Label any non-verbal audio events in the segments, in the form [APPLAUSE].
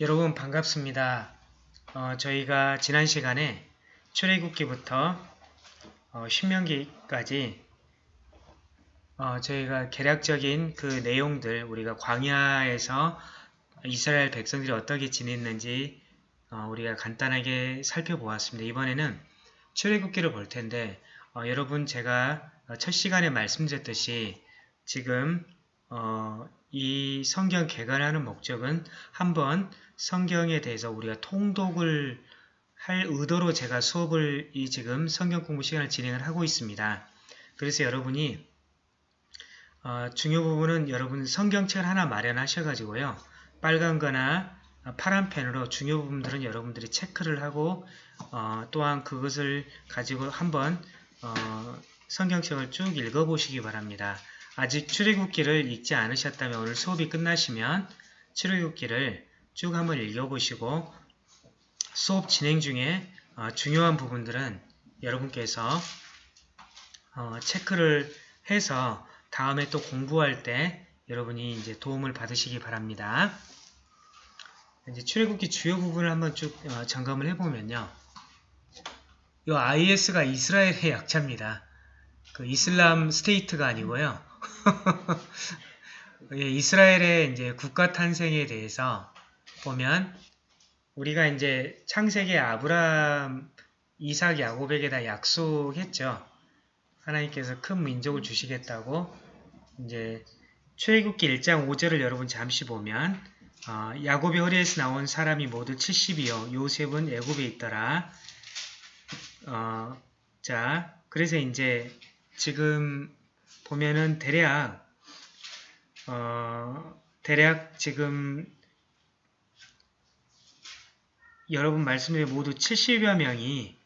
여러분 반갑습니다. 어, 저희가 지난 시간에 출애굽기부터 어, 신명기까지 어, 저희가 개략적인 그 내용들 우리가 광야에서 이스라엘 백성들이 어떻게 지냈는지 어, 우리가 간단하게 살펴보았습니다. 이번에는 출애굽기를 볼 텐데 어, 여러분 제가 첫 시간에 말씀드렸듯이 지금 어, 이 성경 개관하는 목적은 한번 성경에 대해서 우리가 통독을 할 의도로 제가 수업을 이 지금 성경 공부 시간을 진행을 하고 있습니다. 그래서 여러분이 어, 중요 부분은 여러분 성경책을 하나 마련하셔가지고요. 빨간 거나 파란 펜으로 중요 부분들은 여러분들이 체크를 하고 어, 또한 그것을 가지고 한번 어, 성경책을 쭉 읽어보시기 바랍니다. 아직 출애굽기를 읽지 않으셨다면 오늘 수업이 끝나시면 출애굽기를 쭉 한번 읽어보시고 수업 진행 중에 어, 중요한 부분들은 여러분께서 어, 체크를 해서 다음에 또 공부할 때 여러분이 이제 도움을 받으시기 바랍니다. 이제 출애굽기 주요 부분을 한번 쭉 어, 점검을 해보면요. 이 IS가 이스라엘의 [LAUGHS] 약자입니다. 그 이슬람 스테이트가 아니고요. [LAUGHS] 예, 이스라엘의 이제 국가 탄생에 대해서 보면 우리가 이제 창세기 아브라함, 이삭, 야곱에게 다 약속했죠. 하나님께서 큰 민족을 주시겠다고 이제 출애굽기 1장 5절을 여러분 잠시 보면 어, 야곱의 허리에서 나온 사람이 모두 70이요. 요셉은 애굽에 있더라. 어, 자, 그래서 이제 지금 보면은 대략 어, 대략 지금 여러분 말씀에 모두 70여 명이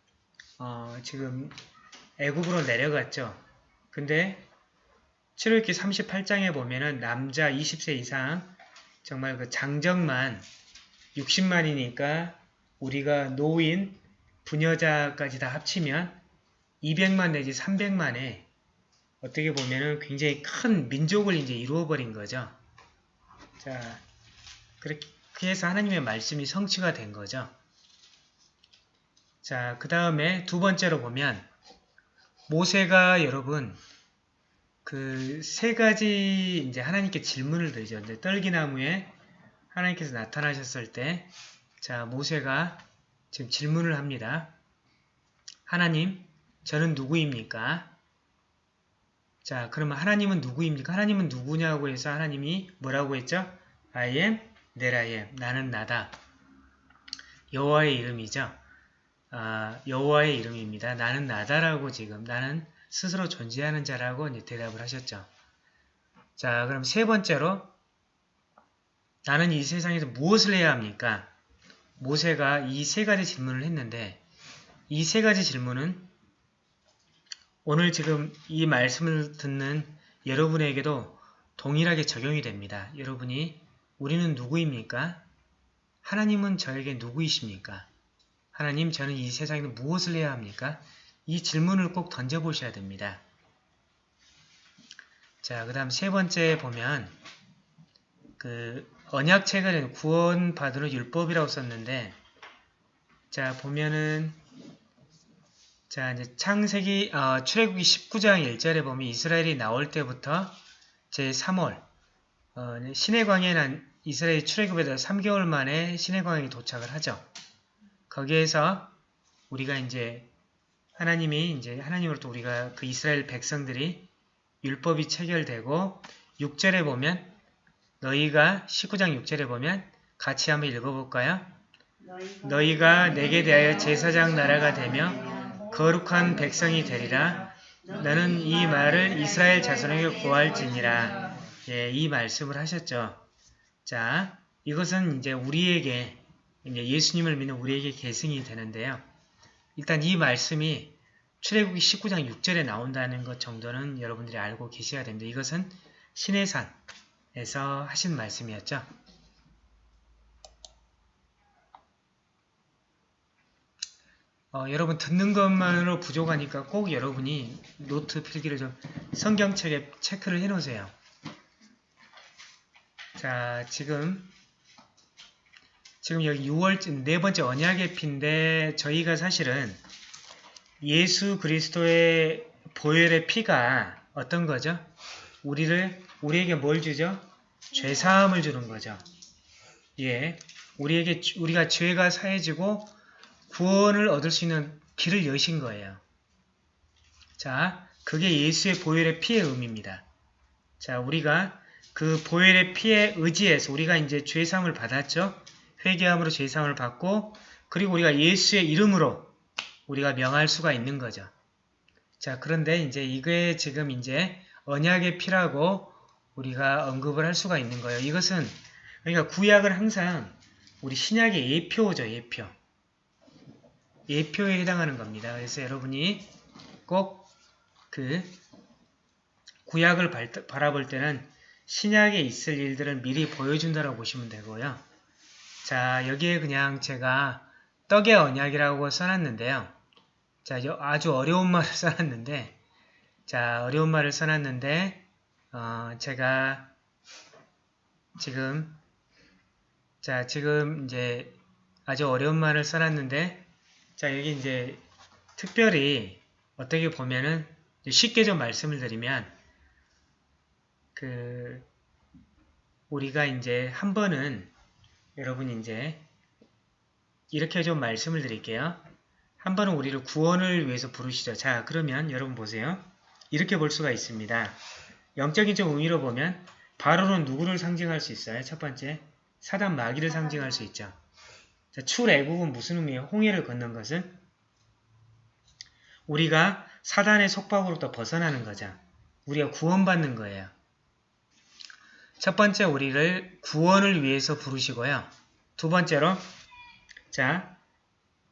어, 지금 애굽으로 내려갔죠. 근데 7월기 38장에 보면은 남자 20세 이상 정말 그 장정만 60만이니까 우리가 노인, 부녀자까지 다 합치면 200만 내지 300만에 어떻게 보면은 굉장히 큰 민족을 이제 이루어버린 거죠. 자, 그렇게 해서 하나님의 말씀이 성취가 된 거죠. 자, 그 다음에 두 번째로 보면 모세가 여러분 그 세 가지 이제 하나님께 질문을 드리죠. 이제 떨기나무에 하나님께서 나타나셨을 때, 자 모세가 지금 질문을 합니다. 하나님, 저는 누구입니까? 자, 그러면 하나님은 누구입니까? 하나님은 누구냐고 해서 하나님이 뭐라고 했죠? I am, that I am. 나는 나다. 여호와의 이름이죠. 아, 여호와의 이름입니다. 나는 나다라고 지금 나는 스스로 존재하는 자라고 대답을 하셨죠. 자, 그럼 세 번째로 나는 이 세상에서 무엇을 해야 합니까? 모세가 이 세 가지 질문을 했는데 이 세 가지 질문은 오늘 지금 이 말씀을 듣는 여러분에게도 동일하게 적용이 됩니다. 여러분이 우리는 누구입니까? 하나님은 저에게 누구이십니까? 하나님 저는 이 세상에서 무엇을 해야 합니까? 이 질문을 꼭 던져보셔야 됩니다. 자, 그 다음 세 번째 보면 그 언약책을 구원받으러 율법이라고 썼는데 자 보면은 자, 이제 창세기, 어, 출애굽기 19장 1절에 보면 이스라엘이 나올 때부터 제 3월, 어, 시내광야에 난 이스라엘이 출애굽에서 3개월 만에 시내광야에 도착을 하죠. 거기에서 우리가 이제 하나님이 이제 하나님으로부터 우리가 그 이스라엘 백성들이 율법이 체결되고 6절에 보면 너희가 19장 6절에 보면 같이 한번 읽어볼까요? 너희가 내게 대하여 제사장 나라가 되며 거룩한 백성이 되리라. 너는 이 말을 이스라엘 자손에게 고할지니라. 예, 이 말씀을 하셨죠. 자, 이것은 이제 우리에게 이제 예수님을 믿는 우리에게 계승이 되는데요. 일단 이 말씀이 출애굽기 19장 6절에 나온다는 것 정도는 여러분들이 알고 계셔야 됩니다. 이것은 신해산에서 하신 말씀이었죠. 어, 여러분 듣는 것만으로 부족하니까 꼭 여러분이 노트 필기를 좀 성경책에 체크를 해 놓으세요. 자, 지금 지금 여기 6월 네 번째 언약의 피인데 저희가 사실은 예수 그리스도의 보혈의 피가 어떤 거죠? 우리를 우리에게 뭘 주죠? 죄 사함을 주는 거죠. 예. 우리에게 우리가 죄가 사해지고 구원을 얻을 수 있는 길을 여신 거예요. 자, 그게 예수의 보혈의 피의 의미입니다. 자, 우리가 그 보혈의 피에 의지해서 우리가 이제 죄상을 받았죠. 회개함으로 죄상을 받고 그리고 우리가 예수의 이름으로 우리가 명할 수가 있는 거죠. 자, 그런데 이제 이게 지금 이제 언약의 피라고 우리가 언급을 할 수가 있는 거예요. 이것은 그러니까 구약은 항상 우리 신약의 예표죠, 예표. 예표에 해당하는 겁니다. 그래서 여러분이 꼭 그 구약을 바라볼 때는 신약에 있을 일들을 미리 보여준다고 보시면 되고요. 자, 여기에 그냥 제가 떡의 언약이라고 써놨는데요. 자, 아주 어려운 말을 [LAUGHS] 써놨는데, 자, 어려운 말을 써놨는데, 어, 제가 지금, 자, 지금 이제 아주 어려운 말을 써놨는데, 자, 여기 이제 특별히 어떻게 보면은 쉽게 좀 말씀을 드리면, 그, 우리가 이제 한 번은 여러분 이제 이렇게 좀 말씀을 드릴게요. 한 번은 우리를 구원을 위해서 부르시죠. 자, 그러면 여러분 보세요. 이렇게 볼 수가 있습니다. 영적인 좀 의미로 보면 바로는 누구를 상징할 수 있어요? 첫 번째, 사단 마귀를 상징할 수 있죠. 자, 출애굽은 무슨 의미예요? 홍해를 걷는 것은 우리가 사단의 속박으로부터 벗어나는 거죠. 우리가 구원받는 거예요. 첫 번째 우리를 구원을 위해서 부르시고요. 두 번째로 자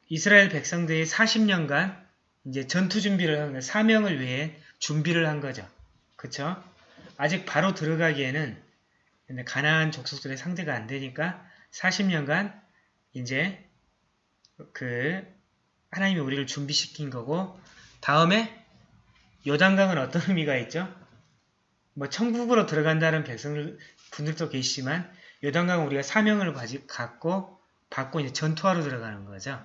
이스라엘 백성들이 40년간 이제 전투 준비를 한 사명을 위해 준비를 한 거죠. 그쵸? 아직 바로 들어가기에는 가나안 족속들의 상대가 안 되니까 40년간 이제 그 하나님이 우리를 준비시킨 거고 다음에 요단강은 어떤 [LAUGHS] 의미가 있죠? 뭐 천국으로 들어간다는 백성들 분들도 계시지만 요단강은 우리가 사명을 갖고 받고 이제 전투하러 들어가는 거죠.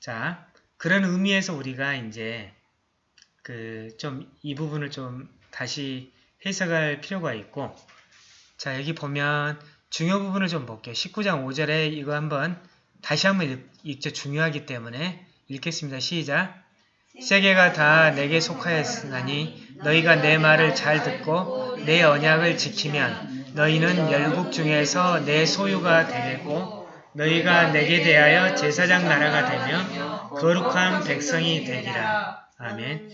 자, 그런 의미에서 우리가 이제 그 좀 이 부분을 좀 다시 해석할 필요가 있고 자, 여기 보면 중요 부분을 좀 볼게요. 19장 5절에 이거 한번 다시 한번 읽죠. 중요하기 때문에 읽겠습니다. 시작! 세계가 다 내게 속하였으니 너희가 내 말을 잘 듣고 내 언약을 지키면 너희는 열국 중에서 내 소유가 되고 너희가 내게 대하여 제사장 나라가 되며 거룩한 백성이 되리라. 아멘.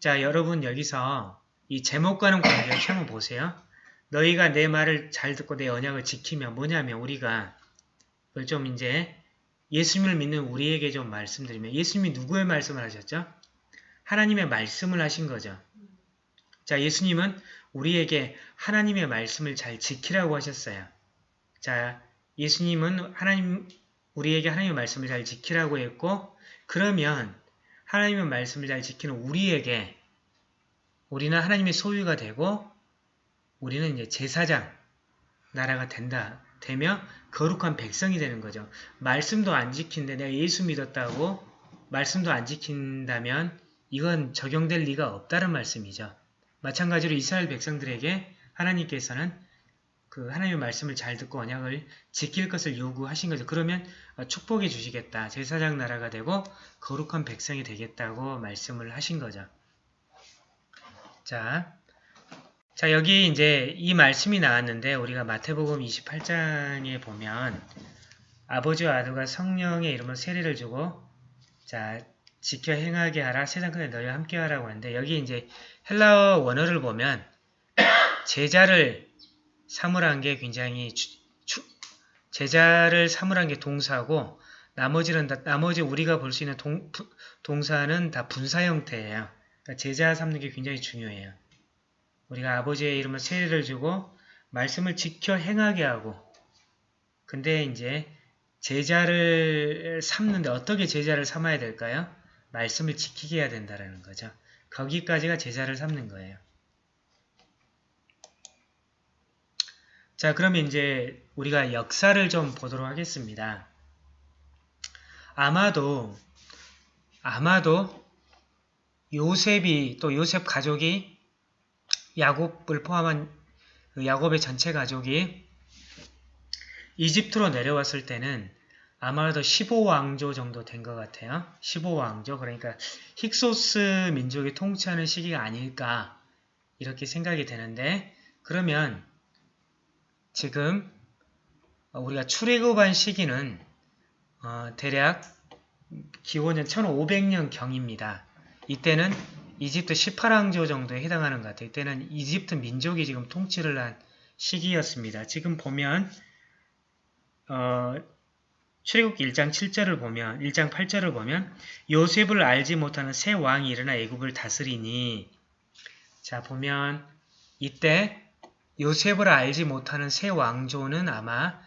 자 여러분 여기서 이 제목과는 관계없이 한번 보세요. 너희가 내 말을 잘 듣고 내 언약을 지키면 뭐냐면 우리가 그걸 좀 이제 예수님을 믿는 우리에게 좀 말씀드리면 예수님이 누구의 말씀을 하셨죠? 하나님의 말씀을 하신 거죠. 자, 예수님은 우리에게 하나님의 말씀을 잘 지키라고 하셨어요. 자, 예수님은 하나님 우리에게 하나님의 말씀을 잘 지키라고 했고 그러면 하나님의 말씀을 잘 지키는 우리에게 우리는 하나님의 소유가 되고 우리는 이제 제사장 나라가 된다. 되며 거룩한 백성이 되는 거죠. 말씀도 안 지킨데 내가 예수 믿었다고 말씀도 안 지킨다면 이건 적용될 리가 없다는 말씀이죠. 마찬가지로 이스라엘 백성들에게 하나님께서는 그 하나님의 말씀을 잘 듣고 언약을 지킬 것을 요구하신 거죠. 그러면 축복해 주시겠다. 제사장 나라가 되고 거룩한 백성이 되겠다고 말씀을 하신 거죠. 자, 자, 여기 이제 이 말씀이 나왔는데 우리가 마태복음 28장에 보면 아버지와 아들과 성령의 이름으로 세례를 주고 자, 지켜 행하게 하라 세상 끝에 너희와 함께 하라고 하는데 여기 이제 헬라어 원어를 보면 제자를 사물한 게 굉장히 주, 주, 제자를 사물한 게 동사고 나머지는 다, 나머지 우리가 볼 수 있는 동, 동사는 다 분사 형태예요. 그러니까 제자 삼는 게 굉장히 중요해요. 우리가 아버지의 이름을 세례를 주고 말씀을 지켜 행하게 하고 근데 이제 제자를 삼는데 어떻게 제자를 삼아야 될까요? 말씀을 지키게 해야 된다는 거죠. 거기까지가 제자를 삼는 거예요. 자, 그러면 이제 우리가 역사를 좀 보도록 하겠습니다. 아마도 아마도 요셉이 또 요셉 가족이 야곱을 포함한 그 야곱의 전체 가족이 이집트로 내려왔을 때는 아마도 15왕조 정도 된 것 같아요. 15왕조 그러니까 힉소스 민족이 통치하는 시기가 아닐까 이렇게 생각이 되는데 그러면 지금 우리가 출애굽한 시기는 어, 대략 기원전 1500년 경입니다. 이때는 이집트 18왕조 정도에 해당하는 것 같아요. 이때는 이집트 민족이 지금 통치를 한 시기였습니다. 지금 보면 어, 출애굽기 1장 7절을 보면 1장 8절을 보면 요셉을 알지 못하는 새 왕이 일어나 애굽을 다스리니 자 보면 이때 요셉을 알지 못하는 새 왕조는 아마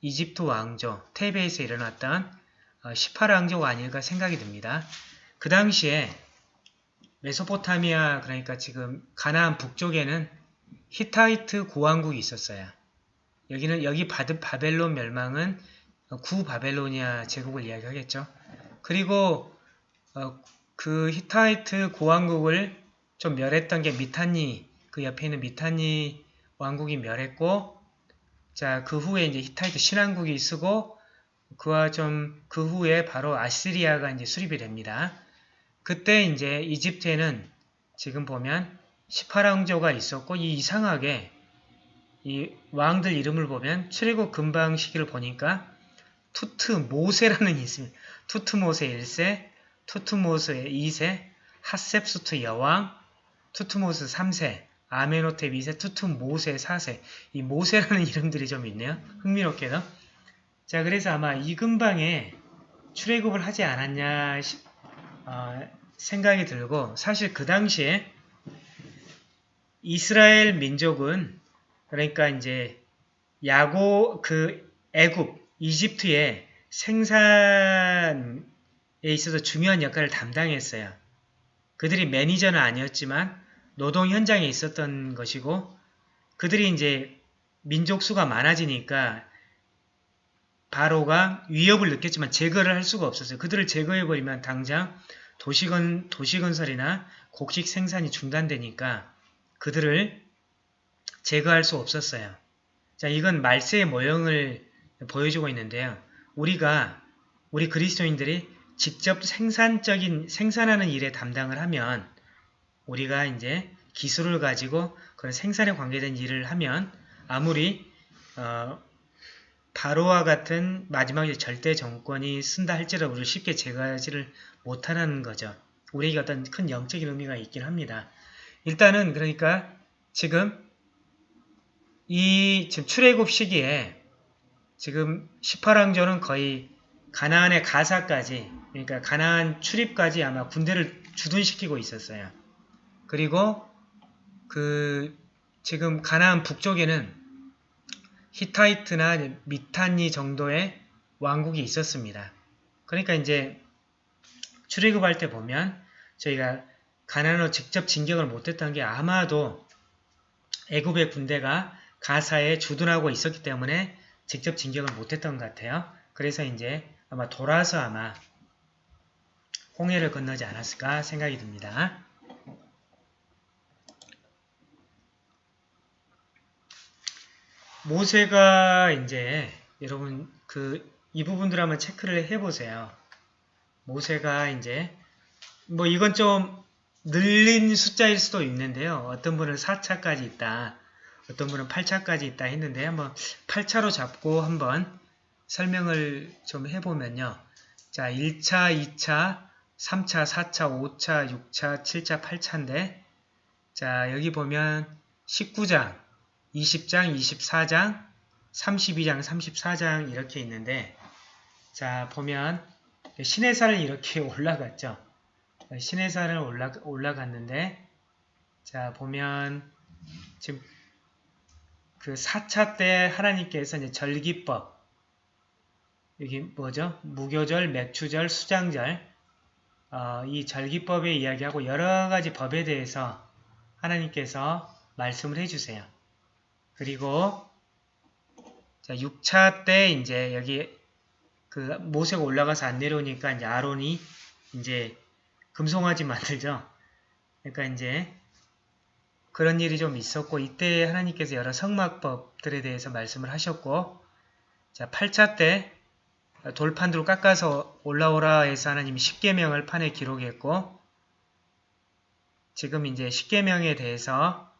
이집트 왕조 테베에서 일어났던 18왕조가 어, 아닐까 생각이 듭니다. 그 당시에 메소포타미아 그러니까 지금 가나안 북쪽에는 히타이트 고왕국이 있었어요. 여기는 여기 바벨론 멸망은 구 바벨로니아 제국을 이야기하겠죠. 그리고 어, 그 히타이트 고왕국을 좀 멸했던 게 미탄니 그 옆에 있는 미탄니 왕국이 멸했고 자 그 후에 이제 히타이트 신왕국이 서고 그와 좀 그 후에 바로 아시리아가 이제 수립이 됩니다. 그때 이제 이집트에는 지금 보면 18왕조가 있었고 이 이상하게 이 왕들 이름을 보면 출애굽 금방 시기를 보니까 투트모세라는 [LAUGHS] 있습니다. 투트모세 1세, 투트모세 2세, 하트셉수트 여왕, 투트모스 3세, 아멘호텝 2세, 투트모세 4세 이 모세라는 [LAUGHS] 이름들이 좀 있네요. 흥미롭게도. 자 그래서 아마 이 근방에 출애굽을 하지 않았냐 어, 생각이 들고 사실 그 당시에 이스라엘 민족은 그러니까 이제 야고 그 애굽 이집트의 생산에 있어서 중요한 역할을 담당했어요. 그들이 매니저는 아니었지만 노동 현장에 있었던 것이고 그들이 이제 민족 수가 많아지니까 바로가 위협을 느꼈지만 제거를 할 수가 없었어요. 그들을 제거해버리면 당장 도시건, 도시건설이나 곡식 생산이 중단되니까 그들을 제거할 수 없었어요. 자, 이건 말세의 모형을 보여주고 있는데요. 우리가 우리 그리스도인들이 직접 생산적인 생산하는 일에 담당을 하면 우리가 이제 기술을 가지고 그런 생산에 관계된 일을 하면 아무리 어, 바로와 같은 마지막에 절대 정권이 쓴다 할지라도 우리를 쉽게 제거하지를 못하는 거죠. 우리에게 어떤 큰 영적인 의미가 있긴 합니다. 일단은 그러니까 지금 이 지금 출애굽 시기에 지금 18왕조는 거의 가나안의 가사까지 그러니까 가나안 출입까지 아마 군대를 주둔시키고 있었어요. 그리고 그 지금 가나안 북쪽에는 히타이트나 미탄니 정도의 왕국이 있었습니다. 그러니까 이제 출애굽할 때 보면 저희가 가나안으로 직접 진격을 못했던 게 아마도 애굽의 군대가 가사에 주둔하고 있었기 때문에 직접 진격을 못했던 것 같아요. 그래서 이제 아마 돌아서 아마 홍해를 건너지 않았을까 생각이 듭니다. 모세가 이제 여러분 그 이 부분들 한번 체크를 해보세요. 모세가 이제 뭐 이건 좀 늘린 숫자일 수도 있는데요. 어떤 분은 4차까지 있다. 어떤 분은 8차까지 있다 했는데 한번 8차로 잡고 한번 설명을 좀 해보면요. 자, 1차, 2차, 3차, 4차, 5차, 6차, 7차, 8차인데 자, 여기 보면 19장, 20장, 24장, 32장, 34장 이렇게 있는데 자, 보면 살을 이렇게 [LAUGHS] 올라갔죠. 살을 올라, 올라갔는데 자, 보면 지금 그 4차 때 하나님께서 이제 절기법 여기 뭐죠? 무교절, 맥추절, 수장절 어, 이 절기법에 이야기하고 여러 가지 법에 대해서 하나님께서 말씀을 해주세요. 그리고 자, 6차 때 이제 여기 그 모세가 올라가서 안 내려오니까 이제 아론이 이제 금송아지 만들죠. 그러니까 이제 그런 일이 좀 있었고 이때 하나님께서 여러 성막법들에 대해서 말씀을 하셨고 자 8차 때 돌판으로 깎아서 올라오라 해서 하나님이 10계명을 판에 기록했고 지금 이제 10계명에 대해서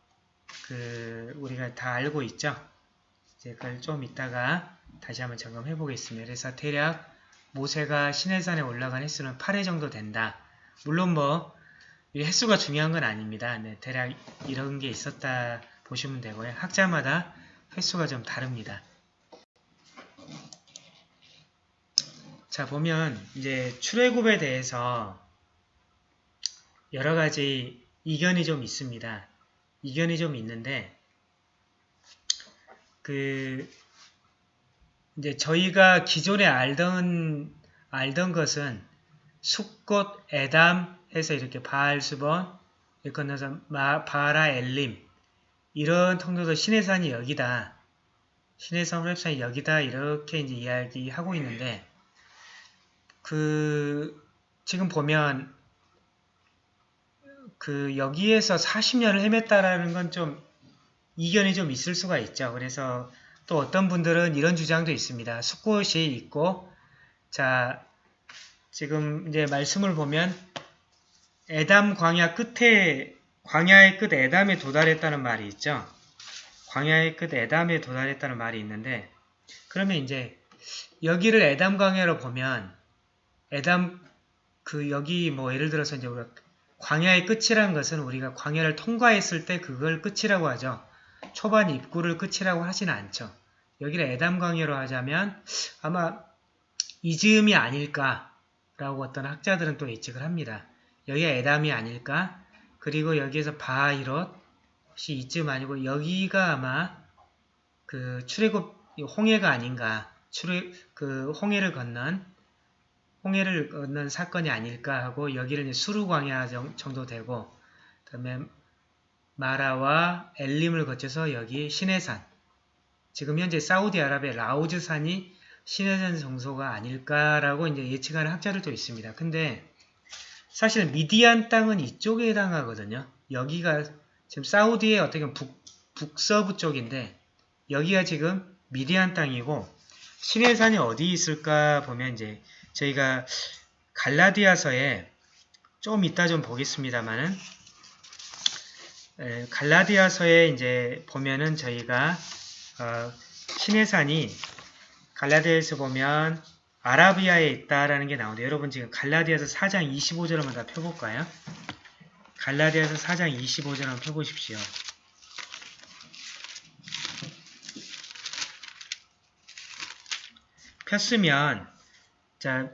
그 우리가 다 알고 있죠. 이제 그걸 좀 이따가 다시 한번 점검해 보겠습니다. 그래서 대략 모세가 시내산에 올라간 횟수는 8회 정도 된다. 물론 뭐 횟수가 중요한 건 아닙니다. 네, 대략 이런 게 있었다 보시면 되고요. 학자마다 횟수가 좀 다릅니다. 자 보면 이제 출애굽에 대해서 여러 가지 이견이 좀 있습니다. 이견이 좀 있는데 그 이제 저희가 기존에 알던 알던 것은 숫꽃 에담 해서 이렇게 바알수번 건너서 바라 엘림 이런 통로도 신의 산이 여기다 신의 성 랩산이 여기다 이렇게 이제 이야기하고 있는데 그 지금 보면 그 여기에서 40년을 헤맸다라는 건 좀 이견이 좀 있을 수가 있죠. 그래서 또 어떤 분들은 이런 주장도 있습니다. 숲꽃이 있고 자 지금 이제 말씀을 보면 에담 광야 끝에 광야의 끝 에담에 도달했다는 말이 있죠. 광야의 끝 에담에 도달했다는 말이 있는데 그러면 이제 여기를 에담 광야로 보면 에담 그 여기 뭐 예를 들어서 이제 우리가 광야의 끝이라는 것은 우리가 광야를 통과했을 때 그걸 끝이라고 하죠. 초반 입구를 끝이라고 하지는 않죠. 여기를 에담 광야로 하자면 아마 이즈음이 아닐까라고 어떤 학자들은 또 예측을 합니다. 여기가 에담이 아닐까? 그리고 여기에서 바이롯이 이쯤 아니고 여기가 아마 그 출애굽 홍해가 아닌가? 출애 그 홍해를 건넌 홍해를 건넌 사건이 아닐까 하고 여기를 수루광야 정도 되고 그 다음에 마라와 엘림을 거쳐서 여기 시내산 지금 현재 사우디아라비아 라우즈산이 시내산 정소가 아닐까라고 이제 예측하는 학자들도 있습니다. 근데 사실 미디안 땅은 이쪽에 해당하거든요. 여기가 지금 사우디의 어떻게 보면 북, 북서부 쪽인데 여기가 지금 미디안 땅이고 시내산이 어디 있을까 보면 이제 저희가 갈라디아서에 좀 이따 좀 보겠습니다만은 갈라디아서에 이제 보면은 저희가 어, 신해산이 갈라디아에서 보면 아라비아에 있다라는 게 나오는데 여러분 지금 갈라디아서 4장 25절 한번 다 펴볼까요? 갈라디아서 4장 25절 한번 펴보십시오. 폈으면 자,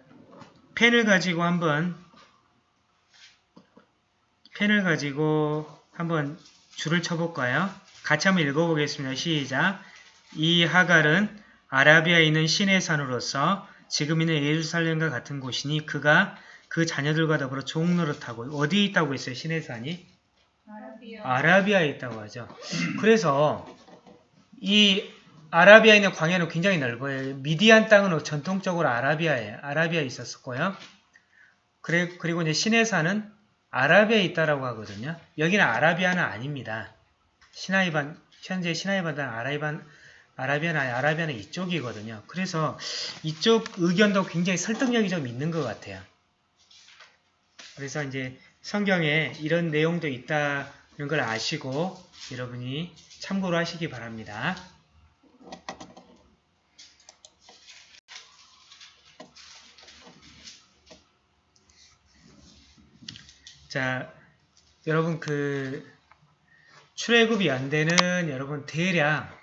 펜을 가지고 한번 펜을 가지고 한번 줄을 쳐볼까요? 같이 한번 읽어보겠습니다. 시작! 이 하갈은 아라비아에 있는 신의 산으로서 지금 있는 예루살렘과 같은 곳이니 그가 그 자녀들과 더불어 종노릇하고 어디에 있다고 했어요? 신의 산이? 아라비아. 아라비아에 있다고 하죠. 그래서 이 아라비아에 있는 광야는 굉장히 넓어요. 미디안 땅은 전통적으로 아라비아에 아라비아에 있었고요. 그래, 그리고 이제 시내산은 아라비아에 있다라고 하거든요. 여기는 아라비아는 아닙니다. 시나이반 현재 시나이반은 아라이반 아라비아는 아라비아는 이쪽이거든요. 그래서 이쪽 의견도 굉장히 설득력이 좀 있는 것 같아요. 그래서 이제 성경에 이런 내용도 있다는 걸 아시고 여러분이 참고로 하시기 바랍니다. 자, 여러분 그 출애굽이 연대는 여러분 대략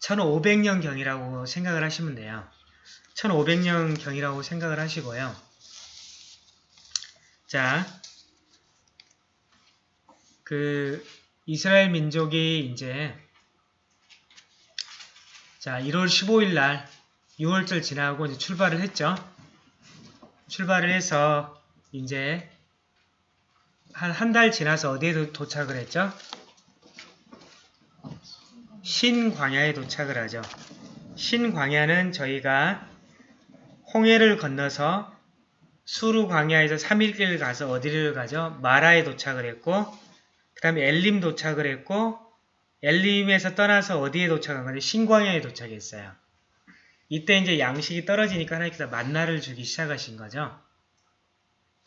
1500년 경이라고 생각을 하시면 돼요. 1500년 경이라고 생각을 하시고요. 자, 그 이스라엘 민족이 이제 자, 1월 15일 날 6월절 지나고 이제 출발을 했죠. 출발을 해서 이제 한 한 달 지나서 어디에 도착을 했죠? 신광야에 도착을 하죠. 신광야는 저희가 홍해를 건너서 수루 광야에서 3일길 가서 어디를 가죠? 마라에 도착을 했고 그 다음에 엘림 도착을 했고 엘림에서 떠나서 어디에 도착한 건데 신광야에 도착했어요. 이때 이제 양식이 떨어지니까 하나님께서 만나를 주기 시작하신 거죠.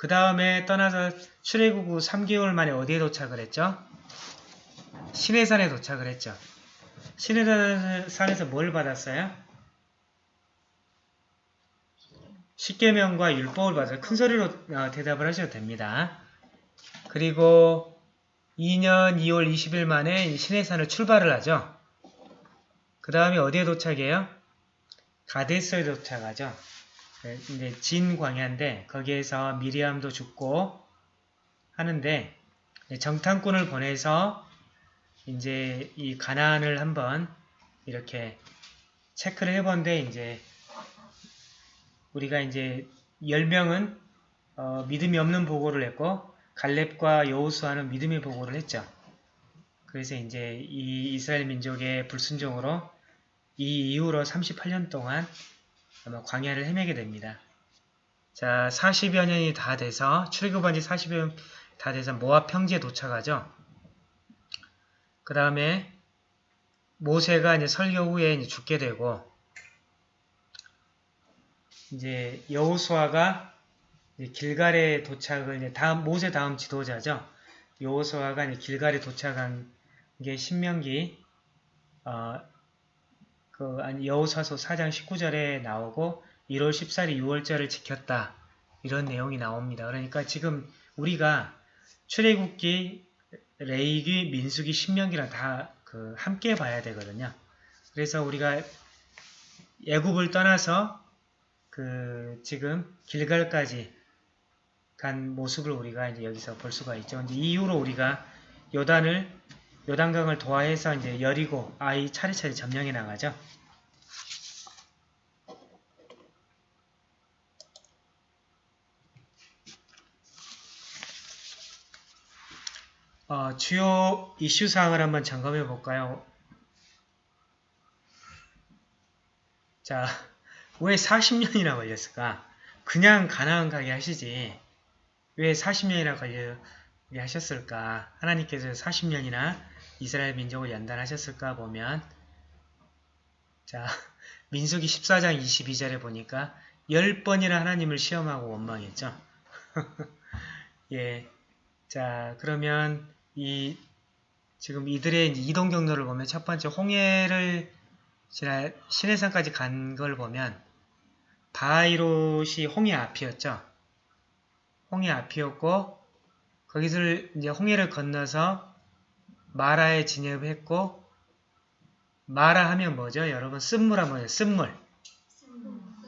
그 다음에 떠나서 출애굽 후 3개월 만에 어디에 도착을 했죠? 시내산에 도착을 했죠. 시내산에서 뭘 받았어요? 십계명과 율법을 받아서 큰 소리로 어, 대답을 하셔도 됩니다. 그리고 2년 2월 20일 만에 시내산을 출발을 하죠. 그 다음에 어디에 도착해요? 가데스에 도착하죠. 네, 이제 진 광야인데 거기에서 미리암도 죽고 하는데 정탐꾼을 보내서 이제 이 가나안을 한번 이렇게 체크를 해본데 이제 우리가 이제 10명은 어, 믿음이 없는 보고를 했고 갈렙과 여호수아는 믿음의 보고를 했죠. 그래서 이제 이 이스라엘 민족의 불순종으로 이 이후로 38년 동안 아마 광야를 헤매게 됩니다. 자, 40여 년이 다 돼서 출애굽한 지 40여 년 다 돼서 모압 평지에 도착하죠. 그 다음에 모세가 이제 설교 후에 이제 죽게 되고 이제 여호수아가 길갈에 도착을 이제 다음 모세 다음 지도자죠. 여호수아가 길갈에 도착한 게 신명기 어, 그 여호사서 4장 19절에 나오고 1월 14일 6월절을 지켰다. 이런 내용이 나옵니다. 그러니까 지금 우리가 출애굽기, 레이기, 민수기, 신명기랑 다 그 함께 봐야 되거든요. 그래서 우리가 애굽을 떠나서 그 지금 길갈까지 간 모습을 우리가 이제 여기서 볼 수가 있죠. 이제 이후로 우리가 요단을 요단강을 도하해서 이제 여리고 아이 차례차례 점령해 나가죠. 어, 주요 이슈 사항을 한번 점검해 볼까요? 자, 왜 40년이나 걸렸을까? 그냥 가나안 가게 하시지. 왜 40년이나 걸려 하셨을까? 하나님께서 40년이나 이스라엘 민족을 연단하셨을까 보면 자 [LAUGHS] 민수기 14장 22절에 보니까 10번이나 하나님을 시험하고 원망했죠. [LAUGHS] 예. 자, 그러면 이 지금 이들의 이동 경로를 보면 첫 번째 홍해를 지나 시내산까지 간 걸 보면 바이롯이 홍해 앞이었죠. 홍해 앞이었고 거기서 이제 홍해를 건너서 마라에 진입했고 마라 하면 뭐죠? 여러분 쓴물 하면 쓴물.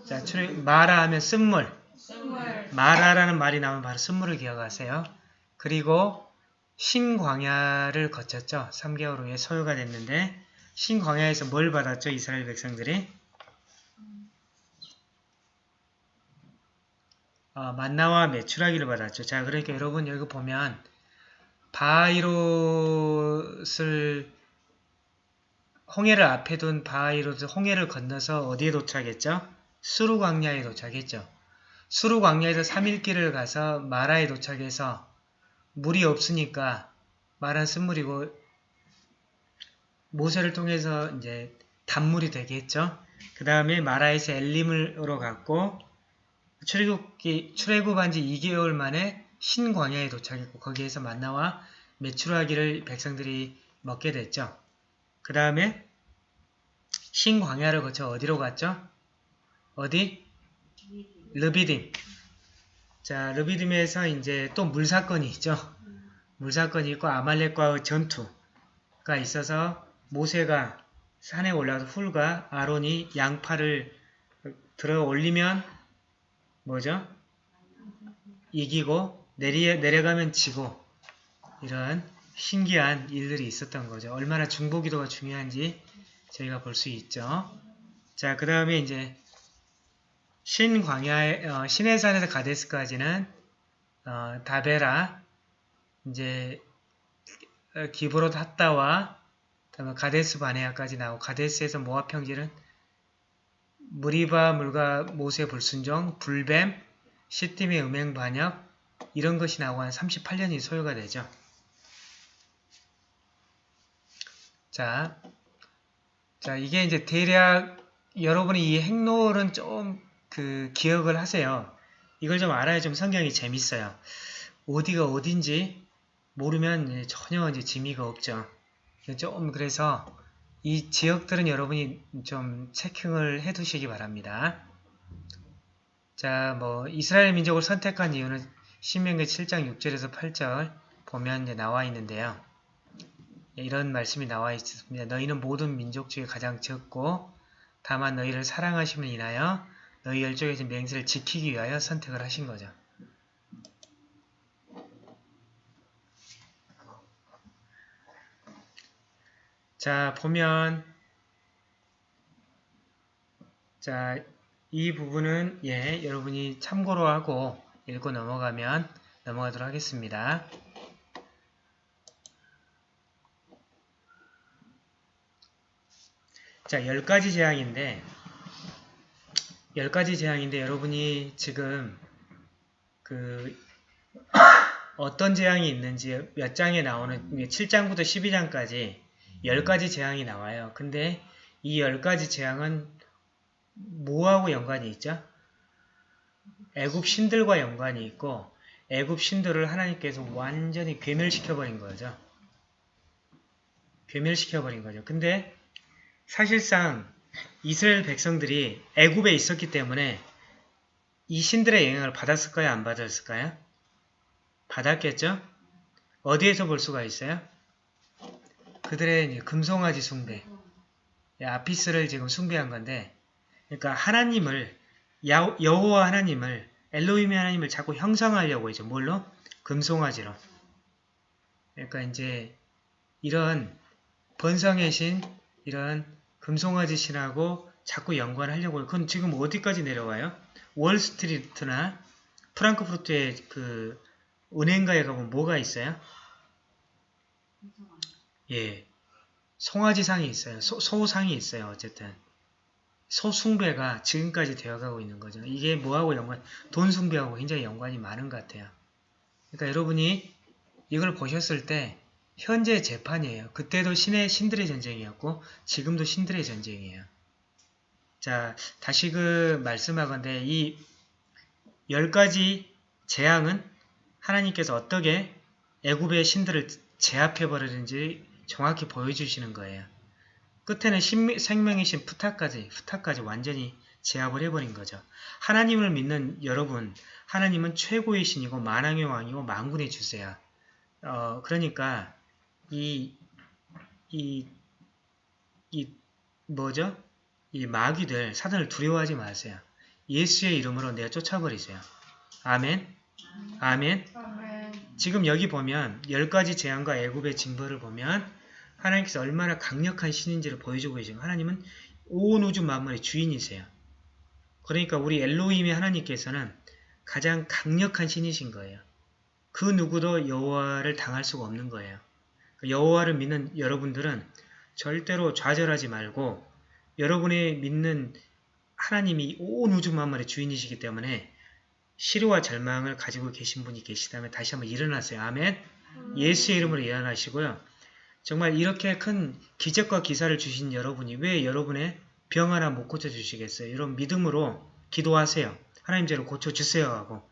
자, 마라 하면 쓴물. 마라라는 말이 나오면 바로 쓴물을 기억하세요. 그리고 신광야를 거쳤죠. 3개월 후에 소유가 됐는데 신광야에서 뭘 받았죠? 이스라엘 백성들이? 어, 만나와 메추라기를 받았죠. 자, 그러니까 여러분 여기 보면 바이롯을 홍해를 앞에 둔 바이롯을 홍해를 건너서 어디에 도착했죠? 수루 광야에 도착했죠. 수루 광야에서 3일 길을 가서 마라에 도착해서 물이 없으니까 마란 쓴물이고 모세를 통해서 이제 단물이 되겠죠. 그 다음에 마라에서 엘림으로 갔고 출애굽한 지 2개월 만에 신광야에 도착했고 거기에서 만나와 메추라기를 백성들이 먹게 됐죠. 그 다음에 신광야를 거쳐 어디로 갔죠? 어디? 르비딤. 자, 르비딤에서 이제 또 물사건이 있죠. 물사건이 있고 아말렉과의 전투가 있어서 모세가 산에 올라서 훌과 아론이 양팔을 들어 올리면 뭐죠? 이기고 내리, 내려가면 지고 이런 신기한 일들이 있었던 거죠. 얼마나 중보기도가 중요한지 저희가 볼 수 있죠. 자, 그 다음에 이제 신광야의 어, 신해산에서 가데스까지는 어, 다베라 이제 어, 기브롯 핫다와 다음에 가데스 바네아까지 나오고 가데스에서 모압 평지는 무리바 물과 모세 불순종, 불뱀, 시팀의 음행 반역 이런 것이 나오고 한 38년이 소요가 되죠. 자, 자 이게 이제 대략 여러분이 이 행로를 좀 그 기억을 하세요. 이걸 좀 알아야 좀 성경이 재밌어요. 어디가 어딘지 모르면 전혀 이제 재미가 없죠. 좀 그래서 이 지역들은 여러분이 좀 체킹을 해 두시기 바랍니다. 자, 뭐 이스라엘 민족을 선택한 이유는 신명기 7장 6절에서 8절 보면 이제 나와 있는데요. 이런 말씀이 나와 있습니다. 너희는 모든 민족 중에 가장 적고 다만 너희를 사랑하심을 인하여 너희 열족의 맹세를 지키기 위하여 선택을 하신 거죠. 자, 보면 자, 이 부분은 예, 여러분이 참고로 하고 읽고 넘어가면 넘어가도록 하겠습니다. 자, 10가지 재앙인데 10가지 재앙인데 여러분이 지금 그 어떤 재앙이 있는지 몇 장에 나오는 7장부터 12장까지 10가지 재앙이 나와요. 근데 이 10가지 재앙은 뭐하고 연관이 있죠? 애굽 신들과 연관이 있고 애굽 신들을 하나님께서 완전히 괴멸시켜버린 거죠. 괴멸시켜버린 거죠. 근데 사실상 이스라엘 백성들이 애굽에 있었기 때문에 이 신들의 영향을 받았을까요? 안 받았을까요? 받았겠죠? 어디에서 볼 수가 있어요? 그들의 금송아지 숭배, 아피스를 지금 숭배한 건데, 그러니까 하나님을 여호와 하나님을 엘로힘의 하나님을 자꾸 형상하려고 이제 뭘로? 금송아지로. 그러니까 이제 이런 번성의 신, 이런 금송아지 신하고 자꾸 연관하려고 그건 지금 어디까지 내려와요? 월스트리트나 프랑크푸르트의 그 은행가에 가보면 뭐가 있어요? 예, 송아지상이 있어요. 소, 소상이 있어요. 어쨌든 소숭배가 지금까지 되어가고 있는 거죠. 이게 뭐하고 연관, 돈 숭배하고 굉장히 연관이 많은 것 같아요. 그러니까 여러분이 이걸 보셨을 때 현재 재판이에요. 그때도 신의 신들의 전쟁이었고 지금도 신들의 전쟁이에요. 자, 다시 그 말씀하건대 이 열 가지 재앙은 하나님께서 어떻게 애굽의 신들을 제압해 버리는지 정확히 보여주시는 거예요. 끝에는 신미, 생명이신 푸타까지, 푸타까지 완전히 제압을 해버린 거죠. 하나님을 믿는 여러분, 하나님은 최고의 신이고 만왕의 왕이고 만군의 주세요. 어, 그러니까 이, 이, 이, 뭐죠? 이 마귀들, 사단을 두려워하지 마세요. 예수의 이름으로 내가 쫓아버리세요. 아멘? 아멘? 지금 여기 보면 열 가지 재앙과 애굽의 징벌을 보면 하나님께서 얼마나 강력한 신인지를 보여주고 계시고 하나님은 온 우주 만물의 주인이세요. 그러니까 우리 엘로힘의 하나님께서는 가장 강력한 신이신 거예요. 그 누구도 여호와를 당할 수가 없는 거예요. 여호와를 믿는 여러분들은 절대로 좌절하지 말고 여러분의 믿는 하나님이 온 우주 만물의 주인이시기 때문에 시루와 절망을 가지고 계신 분이 계시다면 다시 한번 일어나세요. 아멘. 예수의 이름으로 일어나시고요. 정말 이렇게 큰 기적과 기사를 주신 여러분이 왜 여러분의 병 하나 못 고쳐주시겠어요? 이런 믿음으로 기도하세요. 하나님 저를 고쳐주세요 하고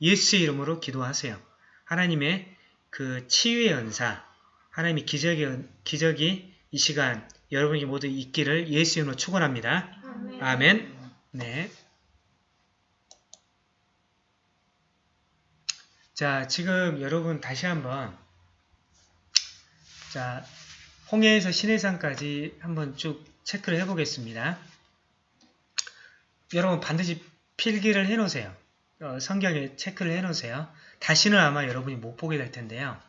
예수의 이름으로 기도하세요. 하나님의 그 치유의 은사, 하나님의 기적이, 기적이 이 시간 여러분이 모두 있기를 예수 이름으로 축원합니다. 아멘. 아멘. 네. 자, 지금 여러분 다시 한번 자, 홍해에서 신해산까지 한번 쭉 체크를 해보겠습니다. 여러분 반드시 필기를 해놓으세요. 어, 성경에 체크를 해놓으세요. 다시는 아마 여러분이 못 보게 될 텐데요.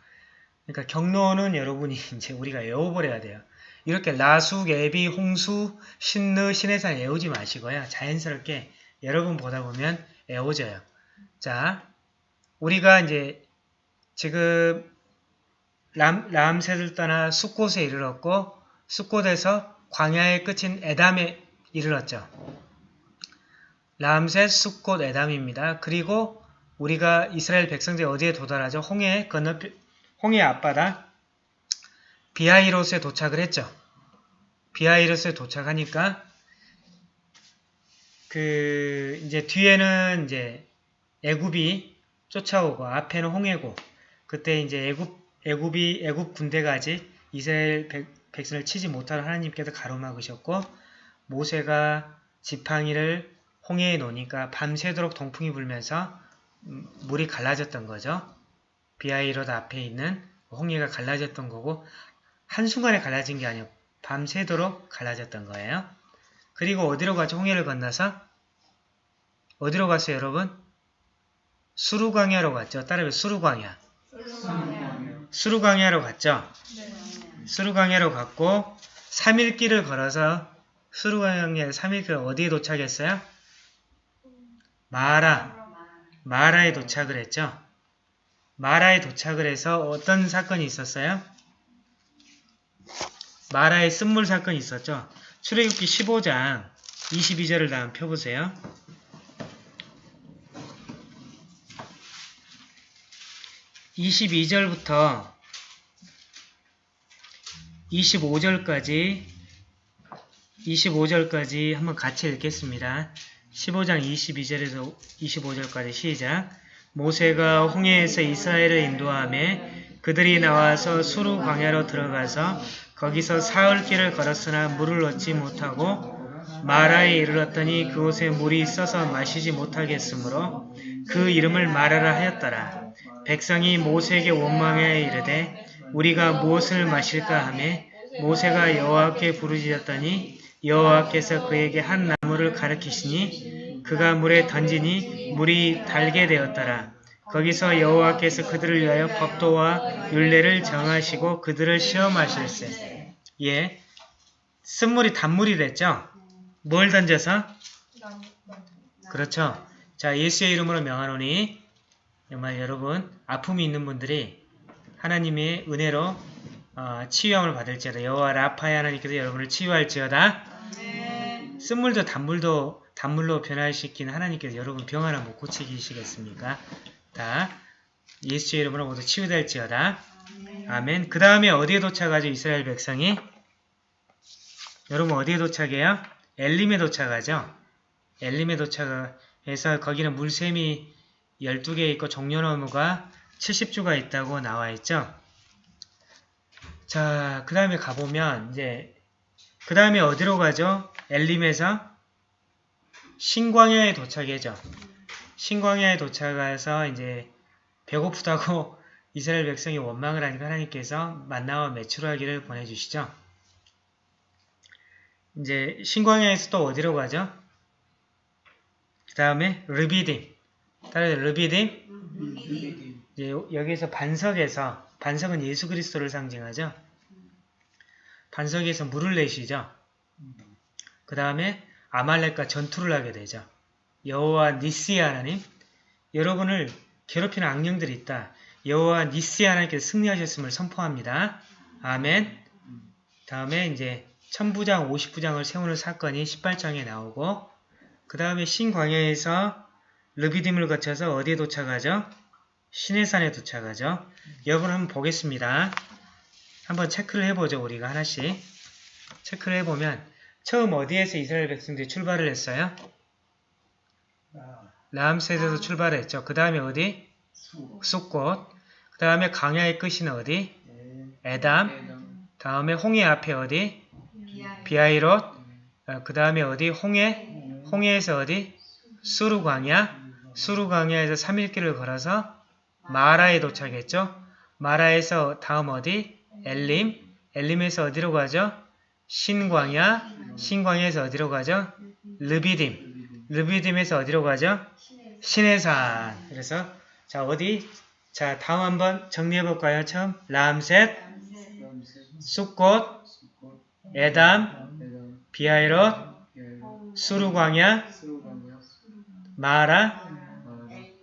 그러니까 경로는 여러분이 [LAUGHS] 이제 우리가 외워버려야 돼요. 이렇게 라수, 예비, 홍수, 신느, 신해산 외우지 마시고요. 자연스럽게 여러분 보다 보면 외워져요. 자, 우리가 이제 지금 람, 람셋을 떠나 숫곳에 이르렀고 숫곳에서 광야의 끝인 에담에 이르렀죠. 람셋, 숫곳, 에담입니다. 그리고 우리가 이스라엘 백성들이 어디에 도달하죠? 홍해 건너 홍해 앞바다 비하이로스에 도착을 했죠. 비하이로스에 도착하니까 그 이제 뒤에는 이제 애굽이 쫓아오고 앞에는 홍해고 그때 이제 애굽 애굽이 애굽 군대가 아직 이스라엘 백, 백성을 치지 못하는 하나님께서 가로막으셨고 모세가 지팡이를 홍해에 놓으니까 밤새도록 동풍이 불면서 음, 물이 갈라졌던 거죠. 비하이롯 앞에 있는 홍해가 갈라졌던 거고 한순간에 갈라진 게 아니고 밤새도록 갈라졌던 거예요. 그리고 어디로 가죠? 홍해를 건너서 어디로 갔어요 여러분? 수루광야로 갔죠. 따라해 수루광야. 수루광야 로 갔죠. 수루광야로 갔고 3일 길을 걸어서 수루광야 3일 길 어디에 도착했어요? 마라. 마라에 도착을 했죠. 마라에 도착을 해서 어떤 사건이 있었어요? 마라의 쓴물 사건이 있었죠. 출애굽기 15장 22절을 다음 펴보세요. 22절부터 25절까지 25절까지 한번 같이 읽겠습니다. 15장 22절에서 25절까지 시작 모세가 홍해에서 이스라엘을 인도하며 그들이 나와서 수루 광야로 들어가서 거기서 사흘 길을 걸었으나 물을 얻지 못하고 마라에 이르렀더니 그곳에 물이 있어서 마시지 못하겠으므로 그 이름을 마라라 하였더라. 백성이 모세에게 원망하여 이르되 우리가 무엇을 마실까 하매 모세가 여호와께 부르짖었더니 여호와께서 그에게 한 나무를 가르치시니 그가 물에 던지니 물이 달게 되었더라. 거기서 여호와께서 그들을 위하여 법도와 율례를 정하시고 그들을 시험하실세. 예, 쓴물이 단물이 됐죠? 뭘 던져서? 그렇죠. 자, 예수의 이름으로 명하노니 정말 여러분 아픔이 있는 분들이 하나님의 은혜로 어, 치유함을 받을지어다. 여호와 라파의 하나님께서 여러분을 치유할지어다. 쓴물도 단물도 단물로 변화시킨 하나님께서 여러분 병 하나 못 고치시겠습니까? 다 예수의 이름으로 모두 치유될지어다. 아멘. 그 다음에 어디에 도착하죠? 이스라엘 백성이? 여러분 어디에 도착해요? 엘림에 도착하죠? 엘림에 도착해서 거기는 물샘이 12개 있고 종려나무가 70주가 있다고 나와 있죠. 자, 그 다음에 가보면 이제 그 다음에 어디로 가죠? 엘림에서 신광야에 도착해죠. 신광야에 도착해서 이제 배고프다고 [LAUGHS] 이스라엘 백성이 원망을 하니까 하나님께서 만나와 메추라기를 보내주시죠. 이제 신광야에서 또 어디로 가죠? 그 다음에 르비딤. 따라서 르비딤. 이제 여기서 반석에서 반석은 예수 그리스도를 상징하죠. 반석에서 물을 내시죠. 그 다음에 아말렉과 전투를 하게 되죠. 여호와 니시 하나님, 여러분을 괴롭히는 악령들이 있다. 여호와 니시 하나님께서 승리하셨음을 선포합니다. 아멘. 다음에 이제 천부장, 오십부장을 세우는 사건이 18장에 나오고 그 다음에 신광야에서 르비딤을 거쳐서 어디에 도착하죠? 신해산에 도착하죠. 여러분 한번 보겠습니다. 한번 체크를 해보죠. 우리가 하나씩. 체크를 해보면 처음 어디에서 이스라엘 백성들이 출발을 했어요? 라암셋에서 출발을 했죠. 그 다음에 어디? 쑥꽃. 그 다음에 강야의 끝이는 어디? 에담. 다음에 홍해 앞에 어디? 비아이롯. 그 다음에 어디? 홍해. 홍해에서 어디? 수루광야. 수루광야에서 3일길을 걸어서 마라에 도착했죠. 마라에서 다음 어디? 엘림. 엘림에서 어디로 가죠? 신광야. 신광야에서 어디로 가죠? 르비딤. 르비딤에서 어디로 가죠? 신해산. 그래서 자 어디? 자 다음 한번 정리해볼까요? 처음 람셋, 쑥꽃, 에담, 비아이롯, 수루광야, 마라,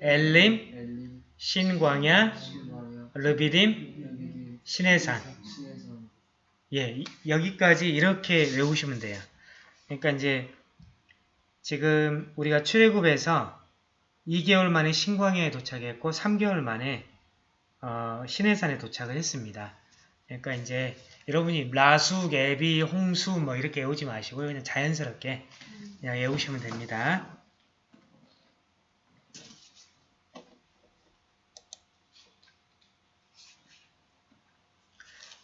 엘림, 신광야, 르비딤, 신해산. 예, 이- 여기까지 이렇게 외우시면 돼요. 그러니까 이제 지금 우리가 출애굽에서 2개월 만에 신광야에 도착했고 3개월 만에 어, 시내산에 도착을 했습니다. 그러니까 이제 여러분이 라수, 애비, 홍수 뭐 이렇게 외우지 마시고 그냥 자연스럽게 그냥 외우시면 됩니다.